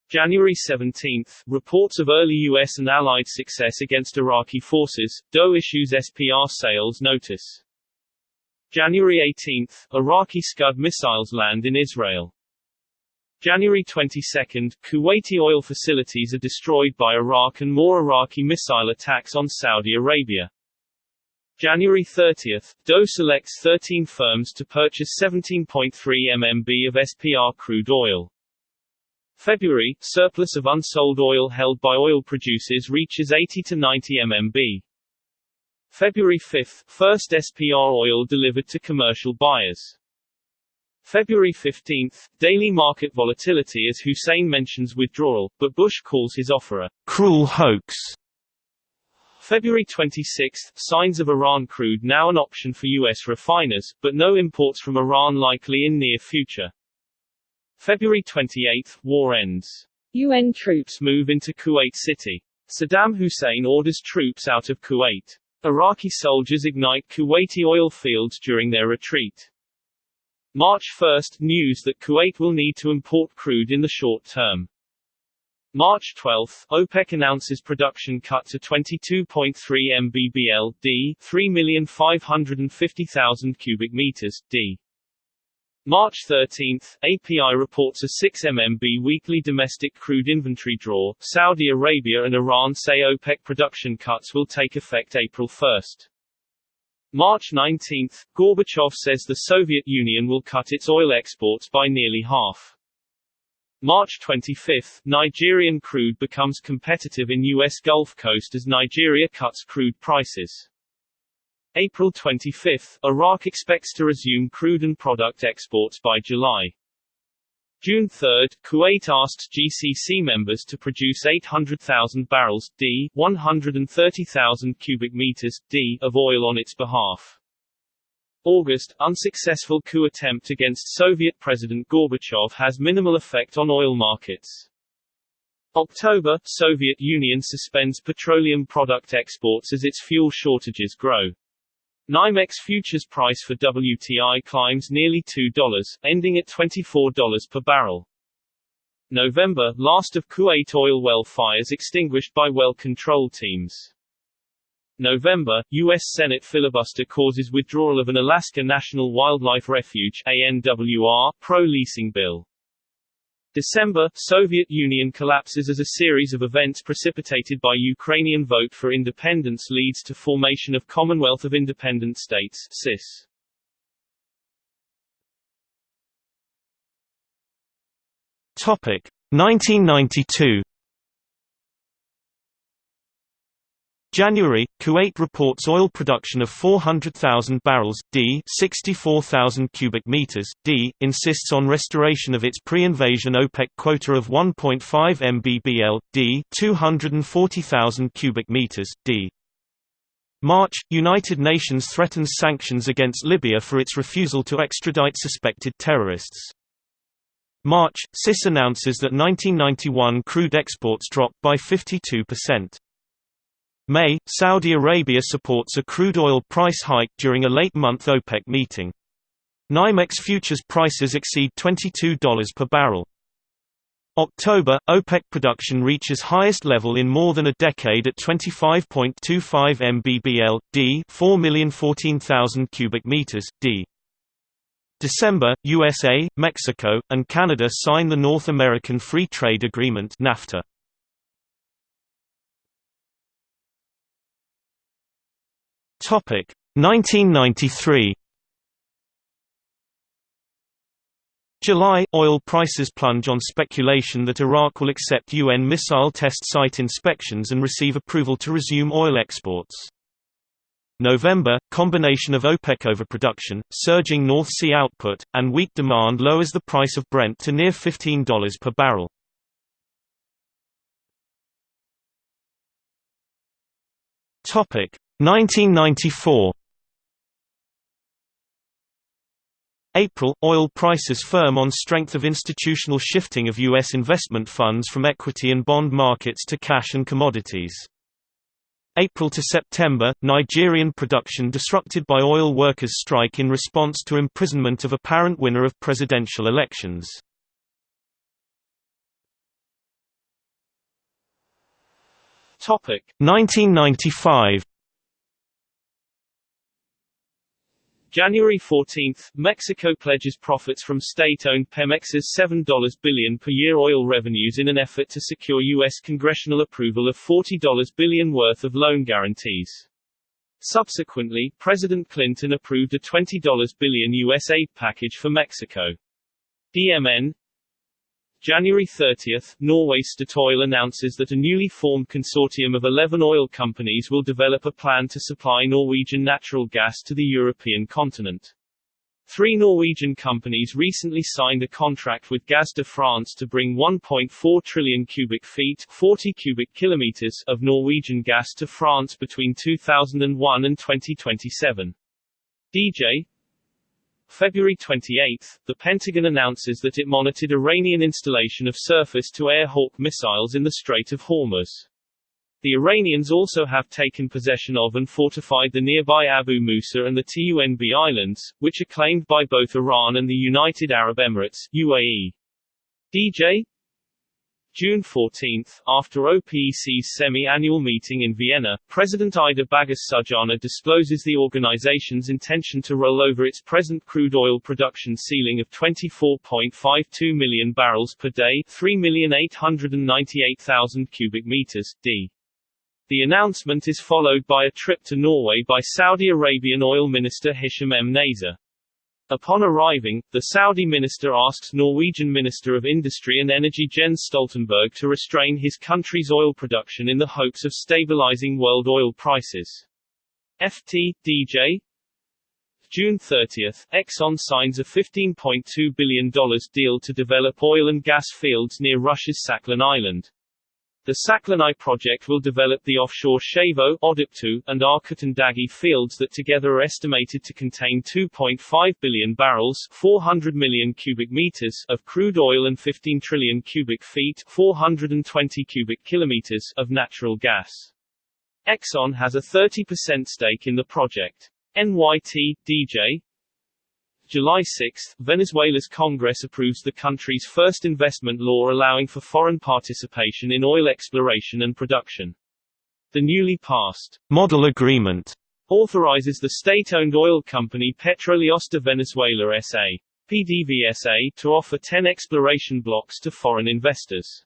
January 17, reports of early U.S. and Allied success against Iraqi forces, DOE issues SPR sales notice. January 18, Iraqi Scud missiles land in Israel. January 22, Kuwaiti oil facilities are destroyed by Iraq and more Iraqi missile attacks on Saudi Arabia. January 30, DOE selects 13 firms to purchase 17.3 mmb of SPR crude oil. February, surplus of unsold oil held by oil producers reaches 80 to 90 mmb. February 5, first SPR oil delivered to commercial buyers. February 15, daily market volatility as Hussein mentions withdrawal, but Bush calls his offer a cruel hoax. February 26, signs of Iran crude now an option for U.S. refiners, but no imports from Iran likely in near future. February 28, war ends. UN troops move into Kuwait City. Saddam Hussein orders troops out of Kuwait. Iraqi soldiers ignite Kuwaiti oil fields during their retreat. March 1 – News that Kuwait will need to import crude in the short term. March 12 – OPEC announces production cut to 22.3 mbbl d 3,550,000 cubic meters, d. March 13, API reports a 6 mmb weekly domestic crude inventory draw. Saudi Arabia and Iran say OPEC production cuts will take effect April 1. March 19, Gorbachev says the Soviet Union will cut its oil exports by nearly half. March 25, Nigerian crude becomes competitive in U.S. Gulf Coast as Nigeria cuts crude prices. April 25, Iraq expects to resume crude and product exports by July. June 3, Kuwait asks GCC members to produce 800,000 barrels d 130,000 cubic meters d of oil on its behalf. August, unsuccessful coup attempt against Soviet President Gorbachev has minimal effect on oil markets. October, Soviet Union suspends petroleum product exports as its fuel shortages grow. NYMEX futures price for WTI climbs nearly $2, ending at $24 per barrel. November, last of Kuwait oil well fires extinguished by well control teams. November, U.S. Senate filibuster causes withdrawal of an Alaska National Wildlife Refuge ANWR pro-leasing bill. December, Soviet Union collapses as a series of events precipitated by Ukrainian vote for independence leads to formation of Commonwealth of Independent States CIS. Topic 1992 January, Kuwait reports oil production of 400,000 barrels d 64,000 cubic meters d insists on restoration of its pre-invasion OPEC quota of 1.5 mbbl d 240,000 cubic meters d. March, United Nations threatens sanctions against Libya for its refusal to extradite suspected terrorists. March, CIS announces that 1991 crude exports dropped by 52%. May, Saudi Arabia supports a crude oil price hike during a late-month OPEC meeting. NYMEX futures prices exceed $22 per barrel. October, OPEC production reaches highest level in more than a decade at 25.25 mbbl, d 4,014,000 cubic meters, d. December, USA, Mexico, and Canada sign the North American Free Trade Agreement NAFTA. Topic 1993 July – Oil prices plunge on speculation that Iraq will accept UN missile test site inspections and receive approval to resume oil exports. November – Combination of OPEC overproduction, surging North Sea output, and weak demand lowers the price of Brent to near $15 per barrel. Topic 1994 April – Oil prices firm on strength of institutional shifting of U.S. investment funds from equity and bond markets to cash and commodities. April to September – Nigerian production disrupted by oil workers' strike in response to imprisonment of apparent winner of presidential elections. Topic 1995 January 14, Mexico pledges profits from state-owned Pemex's $7 billion per year oil revenues in an effort to secure U.S. congressional approval of $40 billion worth of loan guarantees. Subsequently, President Clinton approved a $20 billion U.S. aid package for Mexico. DMN January 30, Norway Statoil announces that a newly formed consortium of 11 oil companies will develop a plan to supply Norwegian natural gas to the European continent. Three Norwegian companies recently signed a contract with Gaz de France to bring 1.4 trillion cubic feet 40 cubic kilometers of Norwegian gas to France between 2001 and 2027. DJ, February 28, the Pentagon announces that it monitored Iranian installation of surface-to-air Hawk missiles in the Strait of Hormuz. The Iranians also have taken possession of and fortified the nearby Abu Musa and the Tunb Islands, which are claimed by both Iran and the United Arab Emirates UAE. DJ June 14, after OPEC's semi-annual meeting in Vienna, President Ida Bagus-Sudjana discloses the organization's intention to roll over its present crude oil production ceiling of 24.52 million barrels per day 3,898,000 cubic meters, d. The announcement is followed by a trip to Norway by Saudi Arabian oil minister Hisham M. Nazer. Upon arriving, the Saudi minister asks Norwegian Minister of Industry and Energy Jens Stoltenberg to restrain his country's oil production in the hopes of stabilizing world oil prices. FT, DJ, June 30, Exxon signs a $15.2 billion deal to develop oil and gas fields near Russia's Sakhalin Island. The Sakhalin I project will develop the offshore Chayvo, Odoptu, and Arkutun-Dagi fields that together are estimated to contain 2.5 billion barrels 400 million cubic meters of crude oil and 15 trillion cubic feet 420 cubic kilometers of natural gas. Exxon has a 30% stake in the project. NYT, DJ, July 6, Venezuela's Congress approves the country's first investment law allowing for foreign participation in oil exploration and production. The newly passed Model Agreement authorizes the state-owned oil company Petróleos de Venezuela S.A. PDVSA to offer 10 exploration blocks to foreign investors.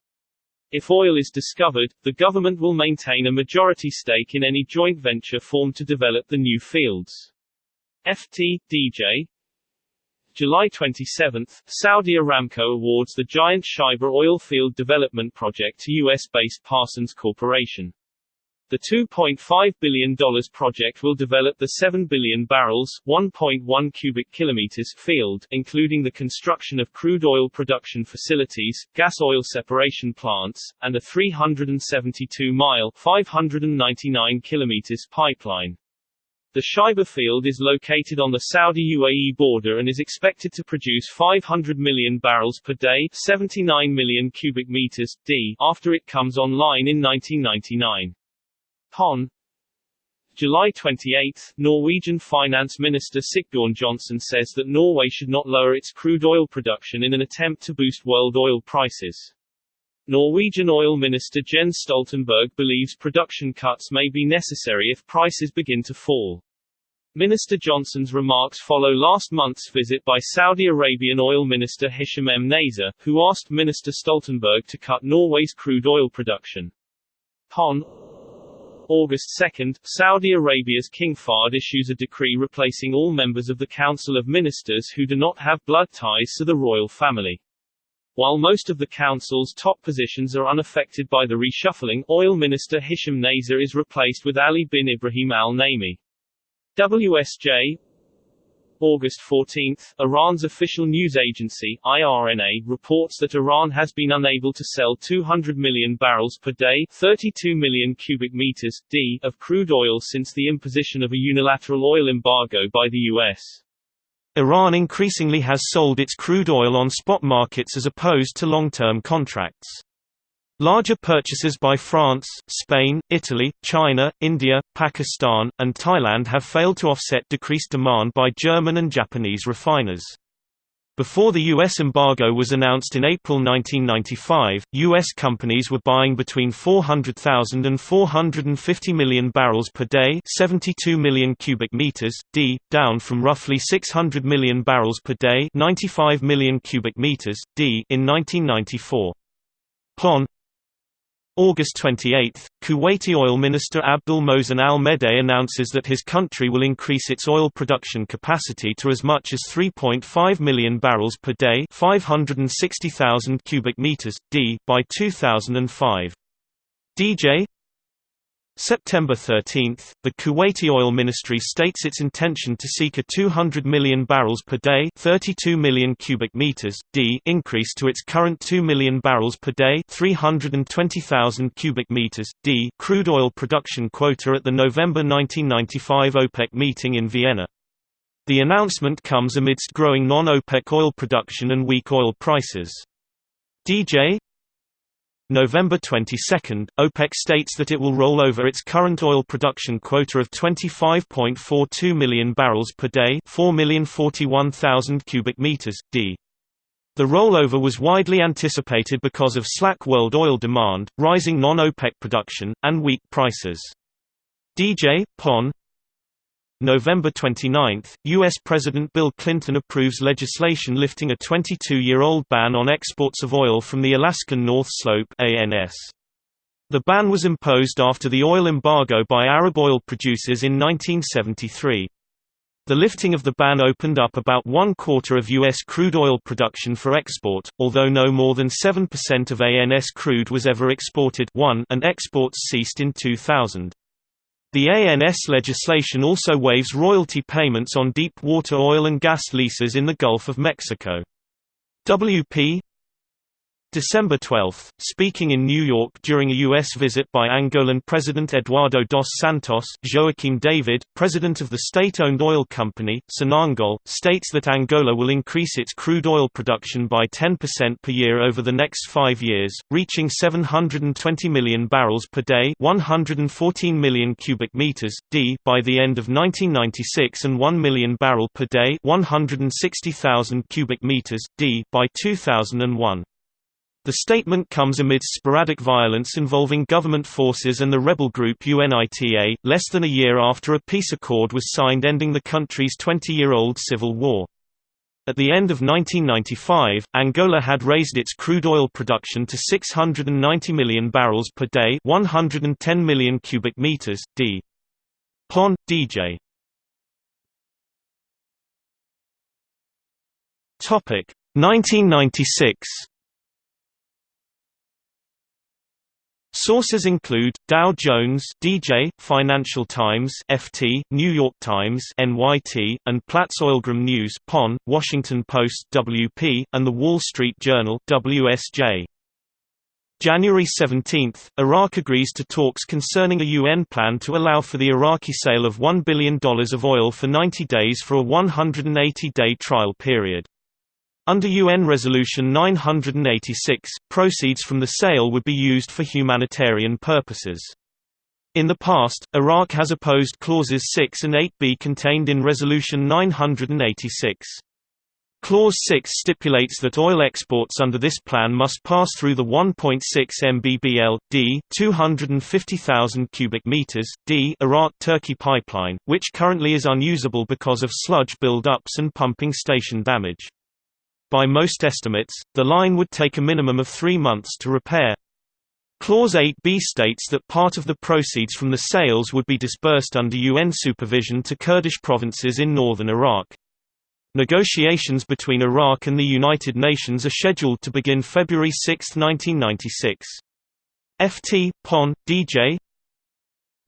If oil is discovered, the government will maintain a majority stake in any joint venture formed to develop the new fields. FT, DJ, July 27, Saudi Aramco awards the giant Shaiba oil field development project to U.S.-based Parsons Corporation. The $2.5 billion project will develop the 7 billion barrels 1.1 cubic kilometers field, including the construction of crude oil production facilities, gas oil separation plants, and a 372-mile 599 kilometers pipeline. The Shaiba field is located on the Saudi-UAE border and is expected to produce 500 million barrels per day 79 million cubic meters, d after it comes online in 1999. Pon July 28, Norwegian Finance Minister Sigbjørn Johnsen says that Norway should not lower its crude oil production in an attempt to boost world oil prices. Norwegian oil minister Jens Stoltenberg believes production cuts may be necessary if prices begin to fall. Minister Johnsen's remarks follow last month's visit by Saudi Arabian oil minister Hisham M. Nazer, who asked Minister Stoltenberg to cut Norway's crude oil production. Pon August 2, Saudi Arabia's King Fahd issues a decree replacing all members of the Council of Ministers who do not have blood ties to the royal family. While most of the council's top positions are unaffected by the reshuffling, oil minister Hisham Nazer is replaced with Ali bin Ibrahim al-Naimi. WSJ August 14, Iran's official news agency, IRNA, reports that Iran has been unable to sell 200 million barrels per day 32 million cubic meters, d, of crude oil since the imposition of a unilateral oil embargo by the U.S. Iran increasingly has sold its crude oil on spot markets as opposed to long-term contracts. Larger purchases by France, Spain, Italy, China, India, Pakistan, and Thailand have failed to offset decreased demand by German and Japanese refiners. Before the U.S. embargo was announced in April 1995, U.S. companies were buying between 400,000 and 450 million barrels per day 72 million cubic meters, d, down from roughly 600 million barrels per day 95 million cubic meters, d, in 1994. PON August 28, Kuwaiti oil minister Abdul Mohsen al-Mudej announces that his country will increase its oil production capacity to as much as 3.5 million barrels per day 560,000 cubic meters, d, by 2005. DJ September 13, the Kuwaiti Oil Ministry states its intention to seek a 200 million barrels per day 32 million cubic meters, d increase to its current 2 million barrels per day 320,000 cubic meters, d crude oil production quota at the November 1995 OPEC meeting in Vienna. The announcement comes amidst growing non-OPEC oil production and weak oil prices. DJ November 22, OPEC states that it will roll over its current oil production quota of 25.42 million barrels per day 4,041,000 cubic meters, d. The rollover was widely anticipated because of slack world oil demand, rising non-OPEC production, and weak prices. DJ, PON, November 29, U.S. President Bill Clinton approves legislation lifting a 22-year-old ban on exports of oil from the Alaskan North Slope ANS. The ban was imposed after the oil embargo by Arab oil producers in 1973. The lifting of the ban opened up about one quarter of U.S. crude oil production for export, although no more than 7% of ANS crude was ever exported and exports ceased in 2000. The ANS legislation also waives royalty payments on deep water oil and gas leases in the Gulf of Mexico. WP December 12, speaking in New York during a U.S. visit by Angolan President Eduardo dos Santos, Joaquim David, president of the state-owned oil company, Sonangol, states that Angola will increase its crude oil production by 10% per year over the next five years, reaching 720 million barrels per day 114 million cubic meters, d by the end of 1996 and 1 million barrel per day 160,000 cubic meters, d by 2001. The statement comes amidst sporadic violence involving government forces and the rebel group UNITA, less than a year after a peace accord was signed ending the country's 20-year-old civil war. At the end of 1995, Angola had raised its crude oil production to 690 million barrels per day 110 million cubic meters, d. Pon, DJ. Topic 1996 Sources include Dow Jones, DJ, Financial Times, FT, New York Times, NYT, and Platts Oilgram News, PON, Washington Post, WP, and The Wall Street Journal, WSJ. January 17, Iraq agrees to talks concerning a UN plan to allow for the Iraqi sale of $1 billion of oil for 90 days for a 180-day trial period. Under UN Resolution 986, proceeds from the sale would be used for humanitarian purposes. In the past, Iraq has opposed clauses 6 and 8b contained in Resolution 986. Clause 6 stipulates that oil exports under this plan must pass through the 1.6 mbbl d 250,000 cubic meters d Iraq-Turkey pipeline, which currently is unusable because of sludge build-ups and pumping station damage. By most estimates, the line would take a minimum of three months to repair. Clause 8b states that part of the proceeds from the sales would be disbursed under UN supervision to Kurdish provinces in northern Iraq. Negotiations between Iraq and the United Nations are scheduled to begin February 6, 1996. FT, PON, DJ,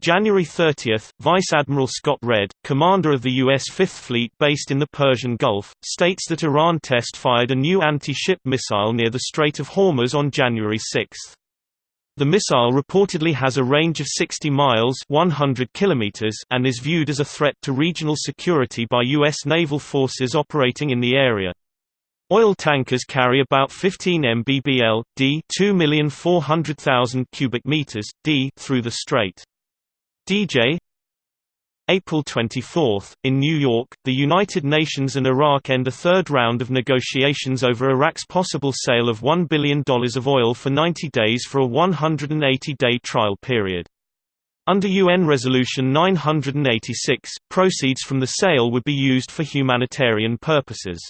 January 30, Vice Admiral Scott Redd, commander of the U.S. Fifth Fleet based in the Persian Gulf, states that Iran test-fired a new anti-ship missile near the Strait of Hormuz on January 6. The missile reportedly has a range of 60 miles 100 kilometers and is viewed as a threat to regional security by U.S. naval forces operating in the area. Oil tankers carry about 15 mbbl d 2,400,000 cubic meters d through the strait. DJ April 24, in New York, the United Nations and Iraq end a third round of negotiations over Iraq's possible sale of $1 billion of oil for 90 days for a 180-day trial period. Under UN Resolution 986, proceeds from the sale would be used for humanitarian purposes.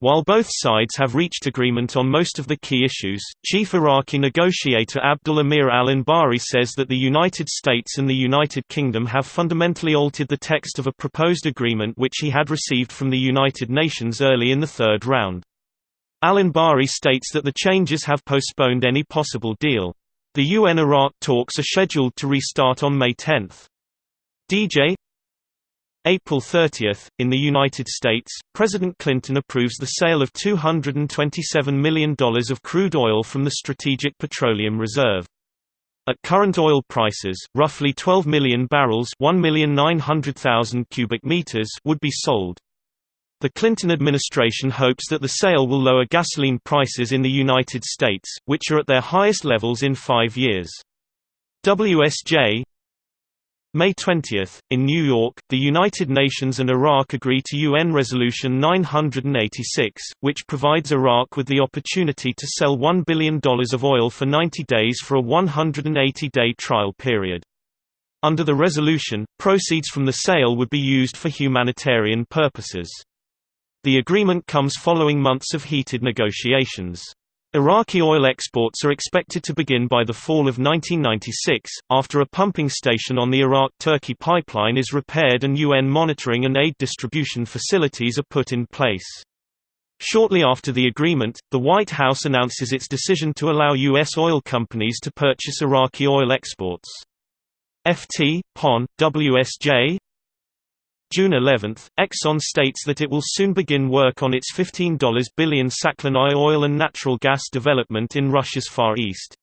While both sides have reached agreement on most of the key issues, chief Iraqi negotiator Abdul Amir al-Anbari says that the United States and the United Kingdom have fundamentally altered the text of a proposed agreement which he had received from the United Nations early in the third round. Al-Anbari states that the changes have postponed any possible deal. The UN-Iraq talks are scheduled to restart on May 10. DJ April 30, in the United States, President Clinton approves the sale of $227 million of crude oil from the Strategic Petroleum Reserve. At current oil prices, roughly 12 million barrels cubic meters would be sold. The Clinton administration hopes that the sale will lower gasoline prices in the United States, which are at their highest levels in five years. WSJ, May 20, in New York, the United Nations and Iraq agree to UN Resolution 986, which provides Iraq with the opportunity to sell $1 billion of oil for 90 days for a 180-day trial period. Under the resolution, proceeds from the sale would be used for humanitarian purposes. The agreement comes following months of heated negotiations. Iraqi oil exports are expected to begin by the fall of 1996, after a pumping station on the Iraq-Turkey pipeline is repaired and UN monitoring and aid distribution facilities are put in place. Shortly after the agreement, the White House announces its decision to allow U.S. oil companies to purchase Iraqi oil exports. FT, PON, WSJ, June 11, Exxon states that it will soon begin work on its $15 billion Sakhalin oil and natural gas development in Russia's Far East.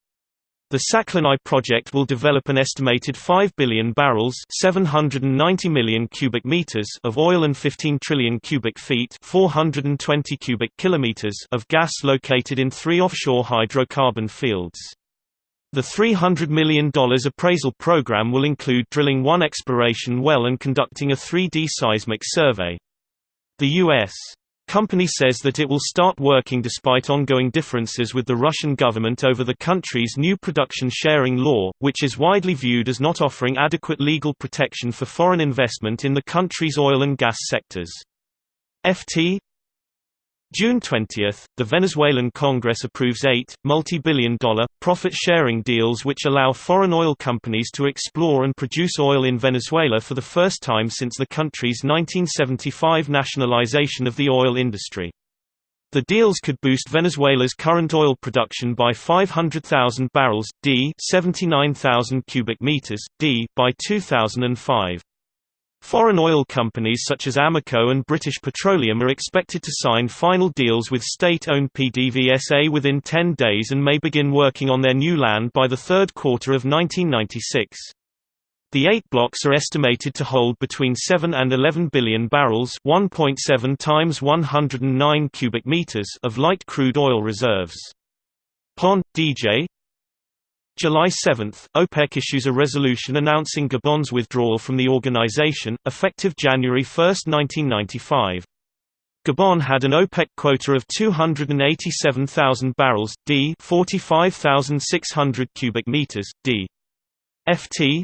The Sakhalin project will develop an estimated 5 billion barrels 790 million cubic meters of oil and 15 trillion cubic feet 420 cubic kilometers of gas located in three offshore hydrocarbon fields. The $300 million appraisal program will include drilling one exploration well and conducting a 3D seismic survey. The U.S. company says that it will start working despite ongoing differences with the Russian government over the country's new production sharing law, which is widely viewed as not offering adequate legal protection for foreign investment in the country's oil and gas sectors. FT June 20, the Venezuelan Congress approves eight, multi-billion dollar, profit-sharing deals which allow foreign oil companies to explore and produce oil in Venezuela for the first time since the country's 1975 nationalization of the oil industry. The deals could boost Venezuela's current oil production by 500,000 barrels, d 79,000 cubic meters, d by 2005. Foreign oil companies such as Amoco and British Petroleum are expected to sign final deals with state-owned PDVSA within 10 days and may begin working on their new land by the third quarter of 1996. The eight blocks are estimated to hold between 7 and 11 billion barrels 1.7 times 109 cubic meters of light crude oil reserves. PON, DJ, July 7, OPEC issues a resolution announcing Gabon's withdrawal from the organization, effective January 1, 1995. Gabon had an OPEC quota of 287,000 barrels, d 45,600 cubic meters, d. ft.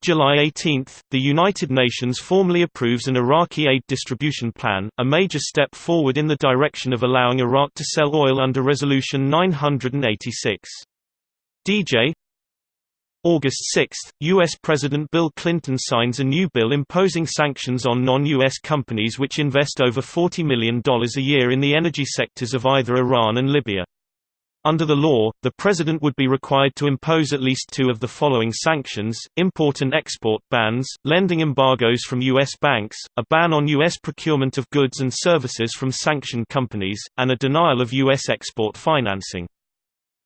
July 18, the United Nations formally approves an Iraqi aid distribution plan, a major step forward in the direction of allowing Iraq to sell oil under Resolution 986. DJ August 6, U.S. President Bill Clinton signs a new bill imposing sanctions on non-U.S. companies which invest over $40 million a year in the energy sectors of either Iran and Libya. Under the law, the president would be required to impose at least two of the following sanctions, import and export bans, lending embargoes from U.S. banks, a ban on U.S. procurement of goods and services from sanctioned companies, and a denial of U.S. export financing.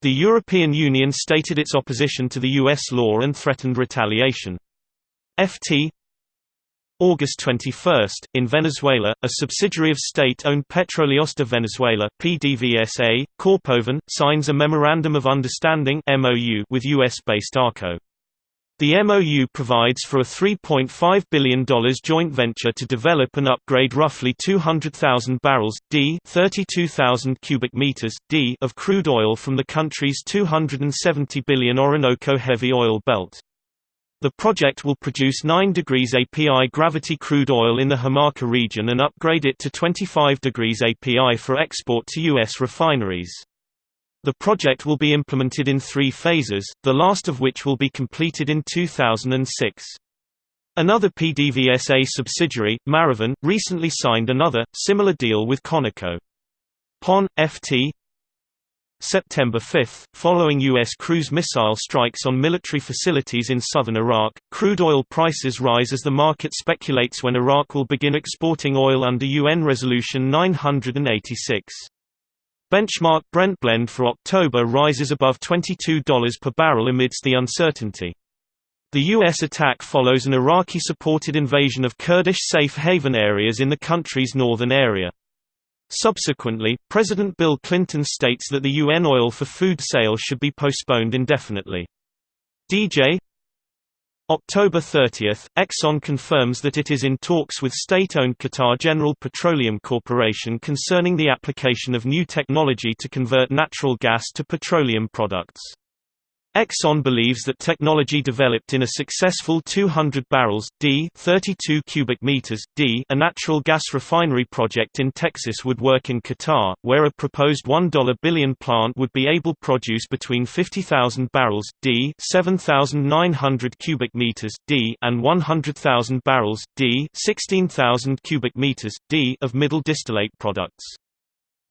The European Union stated its opposition to the U.S. law and threatened retaliation. FT August 21, in Venezuela, a subsidiary of state-owned Petróleos de Venezuela PDVSA, Corpoven, signs a Memorandum of Understanding MOU with U.S.-based ARCO. The MOU provides for a $3.5 billion joint venture to develop and upgrade roughly 200,000 barrels d 32,000 cubic meters d of crude oil from the country's 270 billion Orinoco heavy oil belt. The project will produce 9 degrees API gravity crude oil in the Hamaca region and upgrade it to 25 degrees API for export to U.S. refineries. The project will be implemented in three phases, the last of which will be completed in 2006. Another PDVSA subsidiary, Maraven, recently signed another, similar deal with Conoco. PON, FT September 5, following U.S. cruise missile strikes on military facilities in southern Iraq, crude oil prices rise as the market speculates when Iraq will begin exporting oil under UN Resolution 986. Benchmark Brent blend for October rises above $22 per barrel amidst the uncertainty. The U.S. attack follows an Iraqi-supported invasion of Kurdish safe haven areas in the country's northern area. Subsequently, President Bill Clinton states that the UN oil for food sale should be postponed indefinitely. DJ October 30, Exxon confirms that it is in talks with state-owned Qatar General Petroleum Corporation concerning the application of new technology to convert natural gas to petroleum products. Exxon believes that technology developed in a successful 200 barrels d 32 cubic meters d a natural gas refinery project in Texas would work in Qatar, where a proposed 1 billion plant would be able produce between 50,000 barrels d 7,900 cubic meters d and 100,000 barrels d 16,000 cubic meters d of middle distillate products.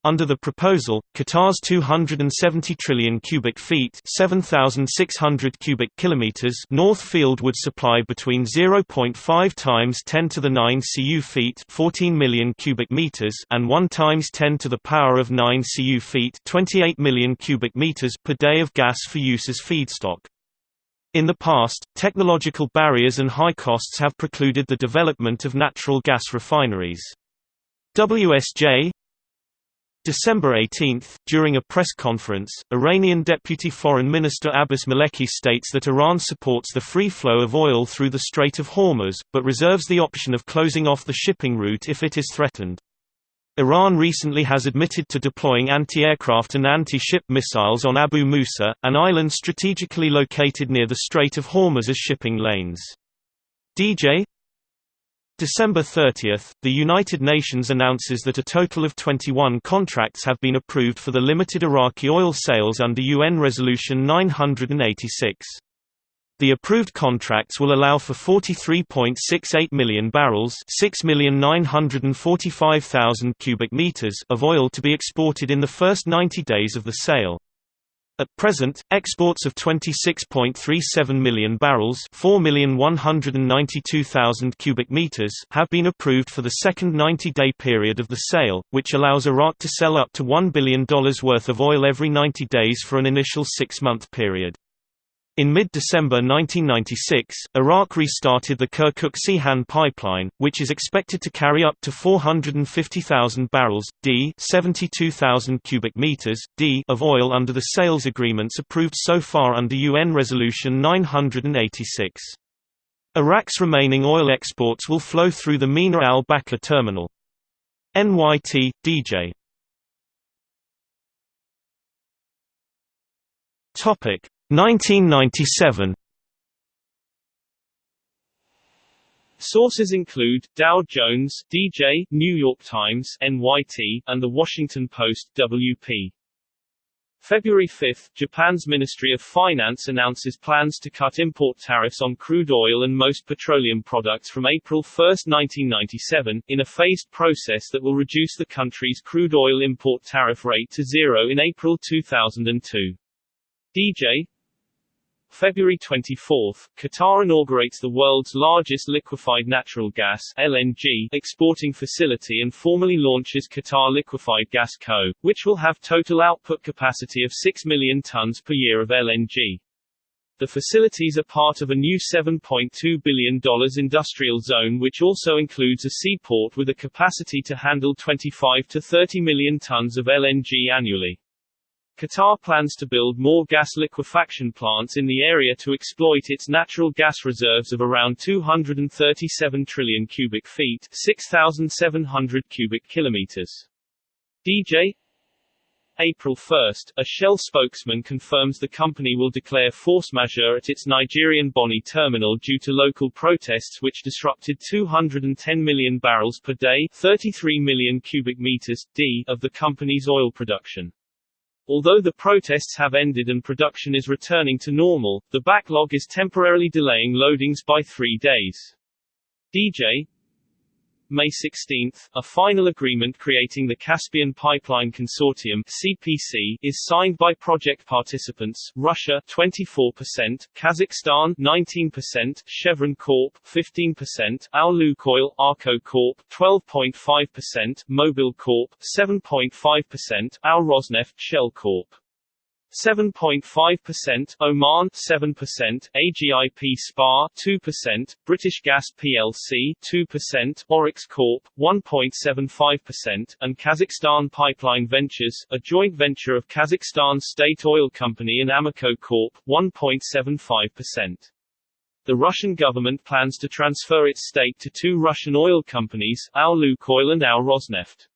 Under the proposal, Qatar's 270 trillion cubic feet (7,600 cubic kilometers) North Field would supply between 0.5 times 10 to the 9 cu feet (14 million cubic meters) and 1 times 10 to the power of 9 cu feet (28 million cubic meters) per day of gas for use as feedstock. In the past, technological barriers and high costs have precluded the development of natural gas refineries. WSJ, December 18, during a press conference, Iranian Deputy Foreign Minister Abbas Maleki states that Iran supports the free flow of oil through the Strait of Hormuz, but reserves the option of closing off the shipping route if it is threatened. Iran recently has admitted to deploying anti-aircraft and anti-ship missiles on Abu Musa, an island strategically located near the Strait of Hormuz as shipping lanes. DJ December 30, the United Nations announces that a total of 21 contracts have been approved for the limited Iraqi oil sales under UN Resolution 986. The approved contracts will allow for 43.68 million barrels, 6,945,000 cubic meters of oil to be exported in the first 90 days of the sale. At present, exports of 26.37 million barrels, 4,192,000 cubic meters, have been approved for the second 90-day period of the sale, which allows Iraq to sell up to $1 billion worth of oil every 90 days for an initial 6-month period. In mid-December 1996, Iraq restarted the Kirkuk-Ceyhan pipeline, which is expected to carry up to 450,000 barrels d 72,000 cubic meters d of oil under the sales agreements approved so far under UN Resolution 986. Iraq's remaining oil exports will flow through the Mina al-Bakr terminal. NYT, DJ Topic 1997 Sources include Dow Jones, DJ, New York Times, NYT, and The Washington Post, WP. February 5, Japan's Ministry of Finance announces plans to cut import tariffs on crude oil and most petroleum products from April 1, 1997, in a phased process that will reduce the country's crude oil import tariff rate to zero in April 2002. DJ, February 24, Qatar inaugurates the world's largest liquefied natural gas LNG exporting facility and formally launches Qatar Liquefied Gas Co., which will have total output capacity of 6 million tons per year of LNG. The facilities are part of a new $7.2 billion industrial zone which also includes a seaport with a capacity to handle 25 to 30 million tons of LNG annually. Qatar plans to build more gas liquefaction plants in the area to exploit its natural gas reserves of around 237 trillion cubic feet 6,700 cubic kilometers. DJ April 1, a Shell spokesman confirms the company will declare force majeure at its Nigerian Bonny terminal due to local protests which disrupted 210 million barrels per day 33 million cubic meters d of the company's oil production. Although the protests have ended and production is returning to normal, the backlog is temporarily delaying loadings by three days. DJ May 16, a final agreement creating the Caspian Pipeline Consortium (CPC) is signed by project participants: Russia 24%, Kazakhstan 19%, Chevron Corp 15%, Al Arco Corp 12.5%, Mobil Corp 7.5%, Al Rosneft Shell Corp 7.5%, Oman 7%, AGIP SPA 2%, British Gas plc 2%, Oryx Corp 1.75%, and Kazakhstan Pipeline Ventures, a joint venture of Kazakhstan State Oil Company and Amoco Corp 1.75%. The Russian government plans to transfer its stake to two Russian oil companies, Lukoil and Al Rosneft.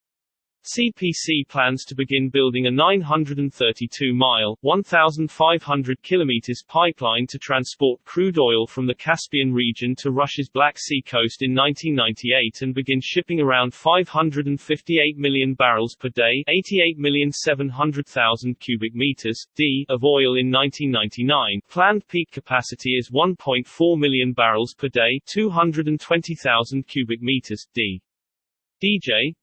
CPC plans to begin building a 932-mile (1,500 kilometers) pipeline to transport crude oil from the Caspian region to Russia's Black Sea coast in 1998 and begin shipping around 558 million barrels per day (88,700,000 cubic meters) d of oil in 1999. Planned peak capacity is 1.4 million barrels per day (220,000 cubic meters) d. DJ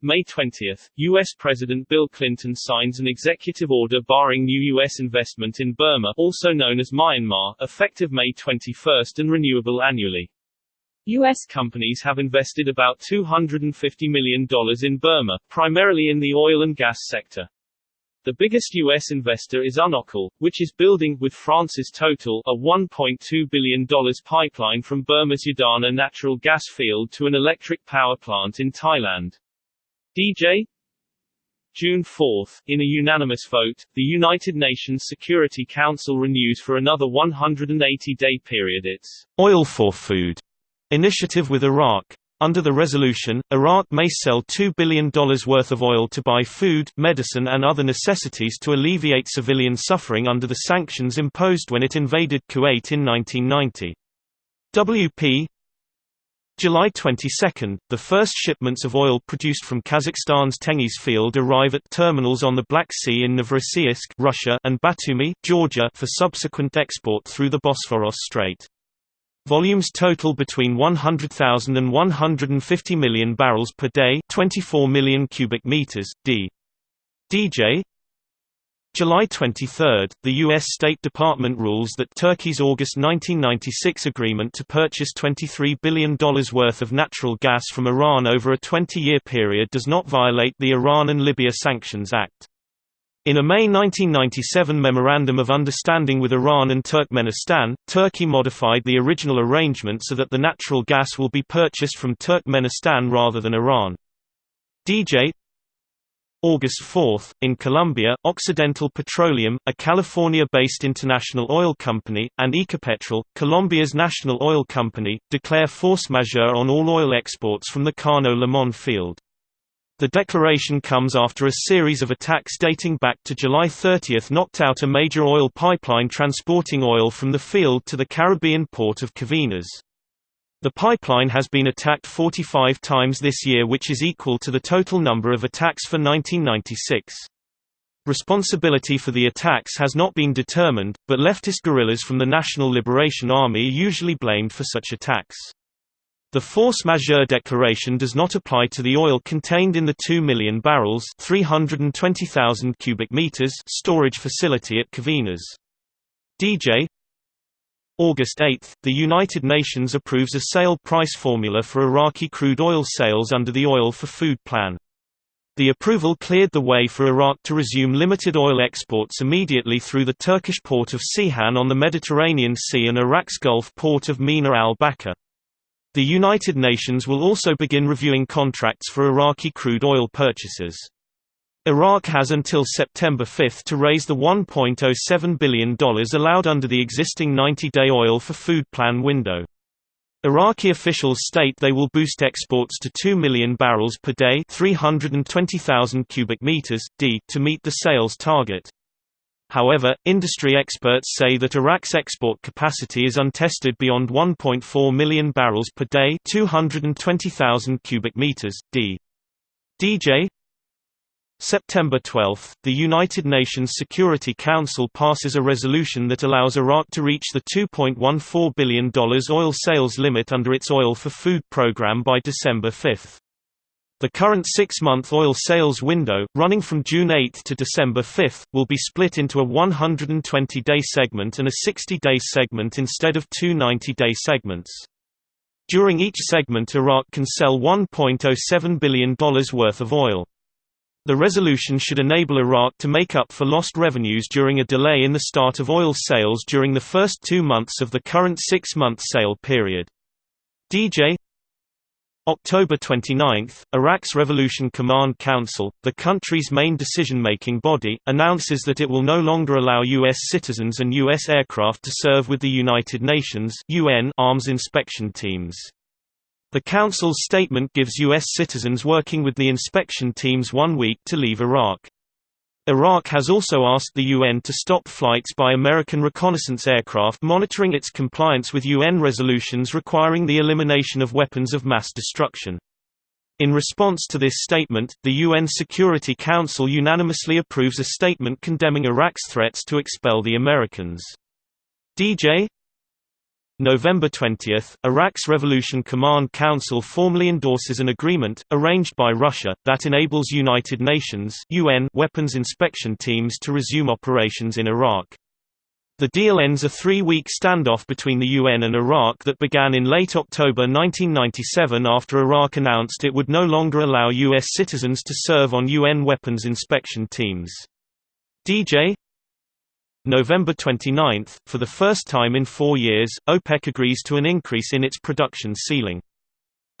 May 20, U.S. President Bill Clinton signs an executive order barring new U.S. investment in Burma also known as Myanmar, effective May 21 and renewable annually. U.S. companies have invested about $250 million in Burma, primarily in the oil and gas sector. The biggest U.S. investor is Unocal, which is building, with France's Total, a $1.2 billion pipeline from Burma's Yadana natural gas field to an electric power plant in Thailand. DJ June 4, in a unanimous vote, the United Nations Security Council renews for another 180-day period its Oil for Food initiative with Iraq. Under the resolution, Iraq may sell $2 billion worth of oil to buy food, medicine and other necessities to alleviate civilian suffering under the sanctions imposed when it invaded Kuwait in 1990. WP July 22, the first shipments of oil produced from Kazakhstan's Tengiz field arrive at terminals on the Black Sea in Novorossiysk Russia and Batumi, Georgia for subsequent export through the Bosphorus Strait. Volumes total between 100,000 and 150 million barrels per day 24 million cubic meters, d. DJ July 23, the U.S. State Department rules that Turkey's August 1996 agreement to purchase $23 billion worth of natural gas from Iran over a 20-year period does not violate the Iran and Libya Sanctions Act. In a May 1997 Memorandum of Understanding with Iran and Turkmenistan, Turkey modified the original arrangement so that the natural gas will be purchased from Turkmenistan rather than Iran. DJ August 4, in Colombia, Occidental Petroleum, a California-based international oil company, and Ecopetrol, Colombia's national oil company, declare force majeure on all oil exports from the Cano Limon field. The declaration comes after a series of attacks dating back to July 30 knocked out a major oil pipeline transporting oil from the field to the Caribbean port of Coveñas. The pipeline has been attacked 45 times this year which is equal to the total number of attacks for 1996. Responsibility for the attacks has not been determined, but leftist guerrillas from the National Liberation Army are usually blamed for such attacks. The force majeure declaration does not apply to the oil contained in the 2 million barrels 320,000 cubic meters storage facility at Coveñas. DJ August 8, the United Nations approves a sale price formula for Iraqi crude oil sales under the Oil for Food Plan. The approval cleared the way for Iraq to resume limited oil exports immediately through the Turkish port of Ceyhan on the Mediterranean Sea and Iraq's Gulf port of Mina al-Bakr. The United Nations will also begin reviewing contracts for Iraqi crude oil purchases. Iraq has until September 5 to raise the $1.07 billion allowed under the existing 90-day oil for food plan window. Iraqi officials state they will boost exports to 2 million barrels per day 320,000 cubic meters, d to meet the sales target. However, industry experts say that Iraq's export capacity is untested beyond 1.4 million barrels per day 220,000 cubic meters, d. DJ September 12, the United Nations Security Council passes a resolution that allows Iraq to reach the $2.14 billion oil sales limit under its Oil for Food program by December 5. The current six-month oil sales window, running from June 8 to December 5, will be split into a 120-day segment and a 60-day segment instead of two 90-day segments. During each segment Iraq can sell $1.07 billion worth of oil. The resolution should enable Iraq to make up for lost revenues during a delay in the start of oil sales during the first two months of the current six-month sale period. DJ October 29, Iraq's Revolution Command Council, the country's main decision-making body, announces that it will no longer allow U.S. citizens and U.S. aircraft to serve with the United Nations UN arms inspection teams. The Council's statement gives U.S. citizens working with the inspection teams one week to leave Iraq. Iraq has also asked the UN to stop flights by American reconnaissance aircraft monitoring its compliance with UN resolutions requiring the elimination of weapons of mass destruction. In response to this statement, the UN Security Council unanimously approves a statement condemning Iraq's threats to expel the Americans. DJ November 20, Iraq's Revolution Command Council formally endorses an agreement, arranged by Russia, that enables United Nations UN weapons inspection teams to resume operations in Iraq. The deal ends a three-week standoff between the UN and Iraq that began in late October 1997 after Iraq announced it would no longer allow U.S. citizens to serve on UN weapons inspection teams. DJ November 29, for the first time in four years, OPEC agrees to an increase in its production ceiling.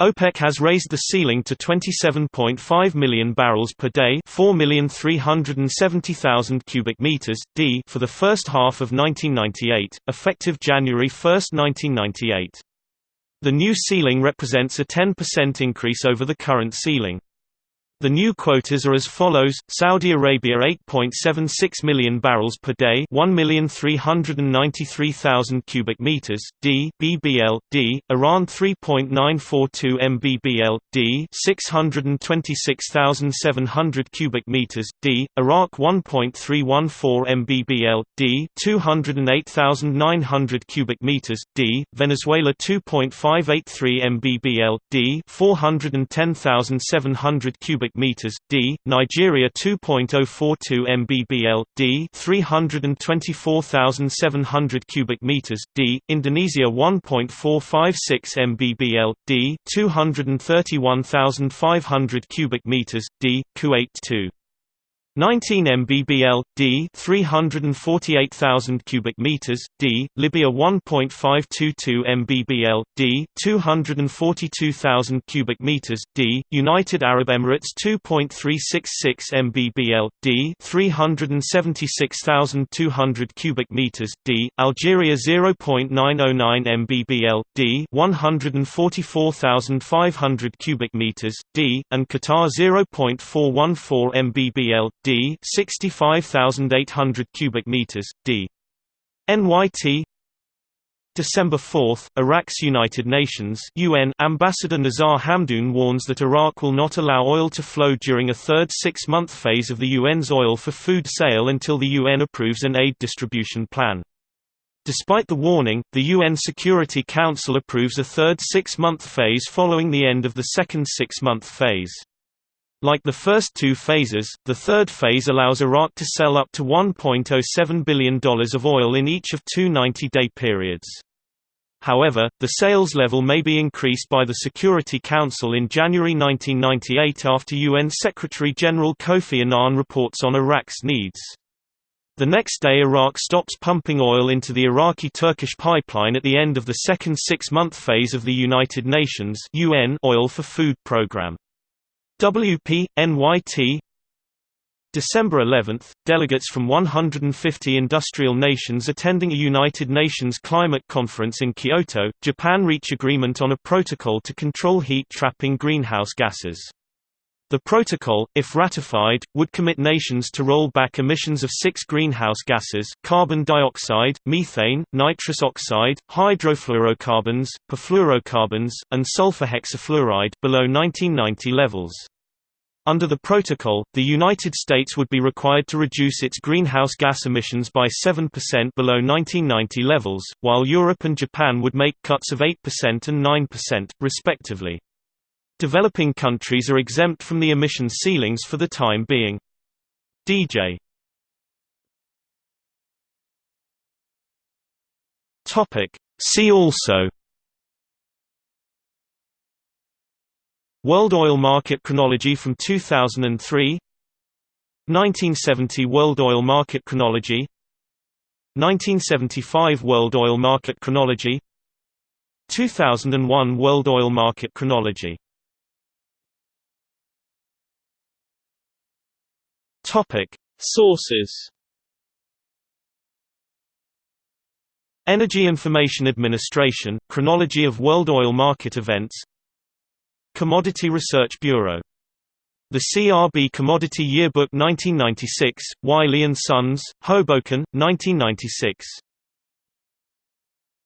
OPEC has raised the ceiling to 27.5 million barrels per day, 4,370,000 cubic meters d for the first half of 1998, effective January 1, 1998. The new ceiling represents a 10% increase over the current ceiling. The new quotas are as follows: Saudi Arabia 8.76 million barrels per day, 1,393,000 cubic meters, d BBL, d; Iran 3.942 MBBL, d 626,700 cubic meters, d; Iraq 1.314 MBBL, d 208,900 cubic meters, d; Venezuela 2.583 MBBL, d 410,700 cubic cubic meters d, Nigeria 2.042 mbbl d, 324,700 cubic meters d, Indonesia 1.456 mbbl d, 231,500 cubic meters d, Kuwait 2 19 mbbl d 348,000 cubic meters d Libya 1.522 mbbl d 242,000 cubic meters d United Arab Emirates 2.366 mbbl d 376,200 cubic meters d Algeria 0.909 mbbl d 144,500 cubic meters d and Qatar 0.414 mbbl d 65800 cubic meters d NYT December 4, Iraq's United Nations UN Ambassador Nazar Hamdoun warns that Iraq will not allow oil to flow during a third six-month phase of the UN's oil for food sale until the UN approves an aid distribution plan. Despite the warning, the UN Security Council approves a third six-month phase following the end of the second six-month phase. Like the first two phases, the third phase allows Iraq to sell up to $1.07 billion of oil in each of two 90-day periods. However, the sales level may be increased by the Security Council in January 1998 after UN Secretary-General Kofi Annan reports on Iraq's needs. The next day Iraq stops pumping oil into the Iraqi-Turkish pipeline at the end of the second six-month phase of the United Nations UN Oil for Food program. WP, NYT December 11, delegates from 150 industrial nations attending a United Nations climate conference in Kyoto, Japan reach agreement on a protocol to control heat-trapping greenhouse gases. The protocol, if ratified, would commit nations to roll back emissions of six greenhouse gases carbon dioxide, methane, nitrous oxide, hydrofluorocarbons, perfluorocarbons, and sulfur hexafluoride below 1990 levels. Under the protocol, the United States would be required to reduce its greenhouse gas emissions by 7% below 1990 levels, while Europe and Japan would make cuts of 8% and 9%, respectively. Developing countries are exempt from the emission ceilings for the time being. DJ See also World oil market chronology from 2003 1970 World oil market chronology 1975 World oil market chronology 2001 World oil market chronology Topic Sources Energy Information Administration Chronology of World Oil Market Events Commodity Research Bureau. The CRB Commodity Yearbook 1996, Wiley & Sons, Hoboken, 1996.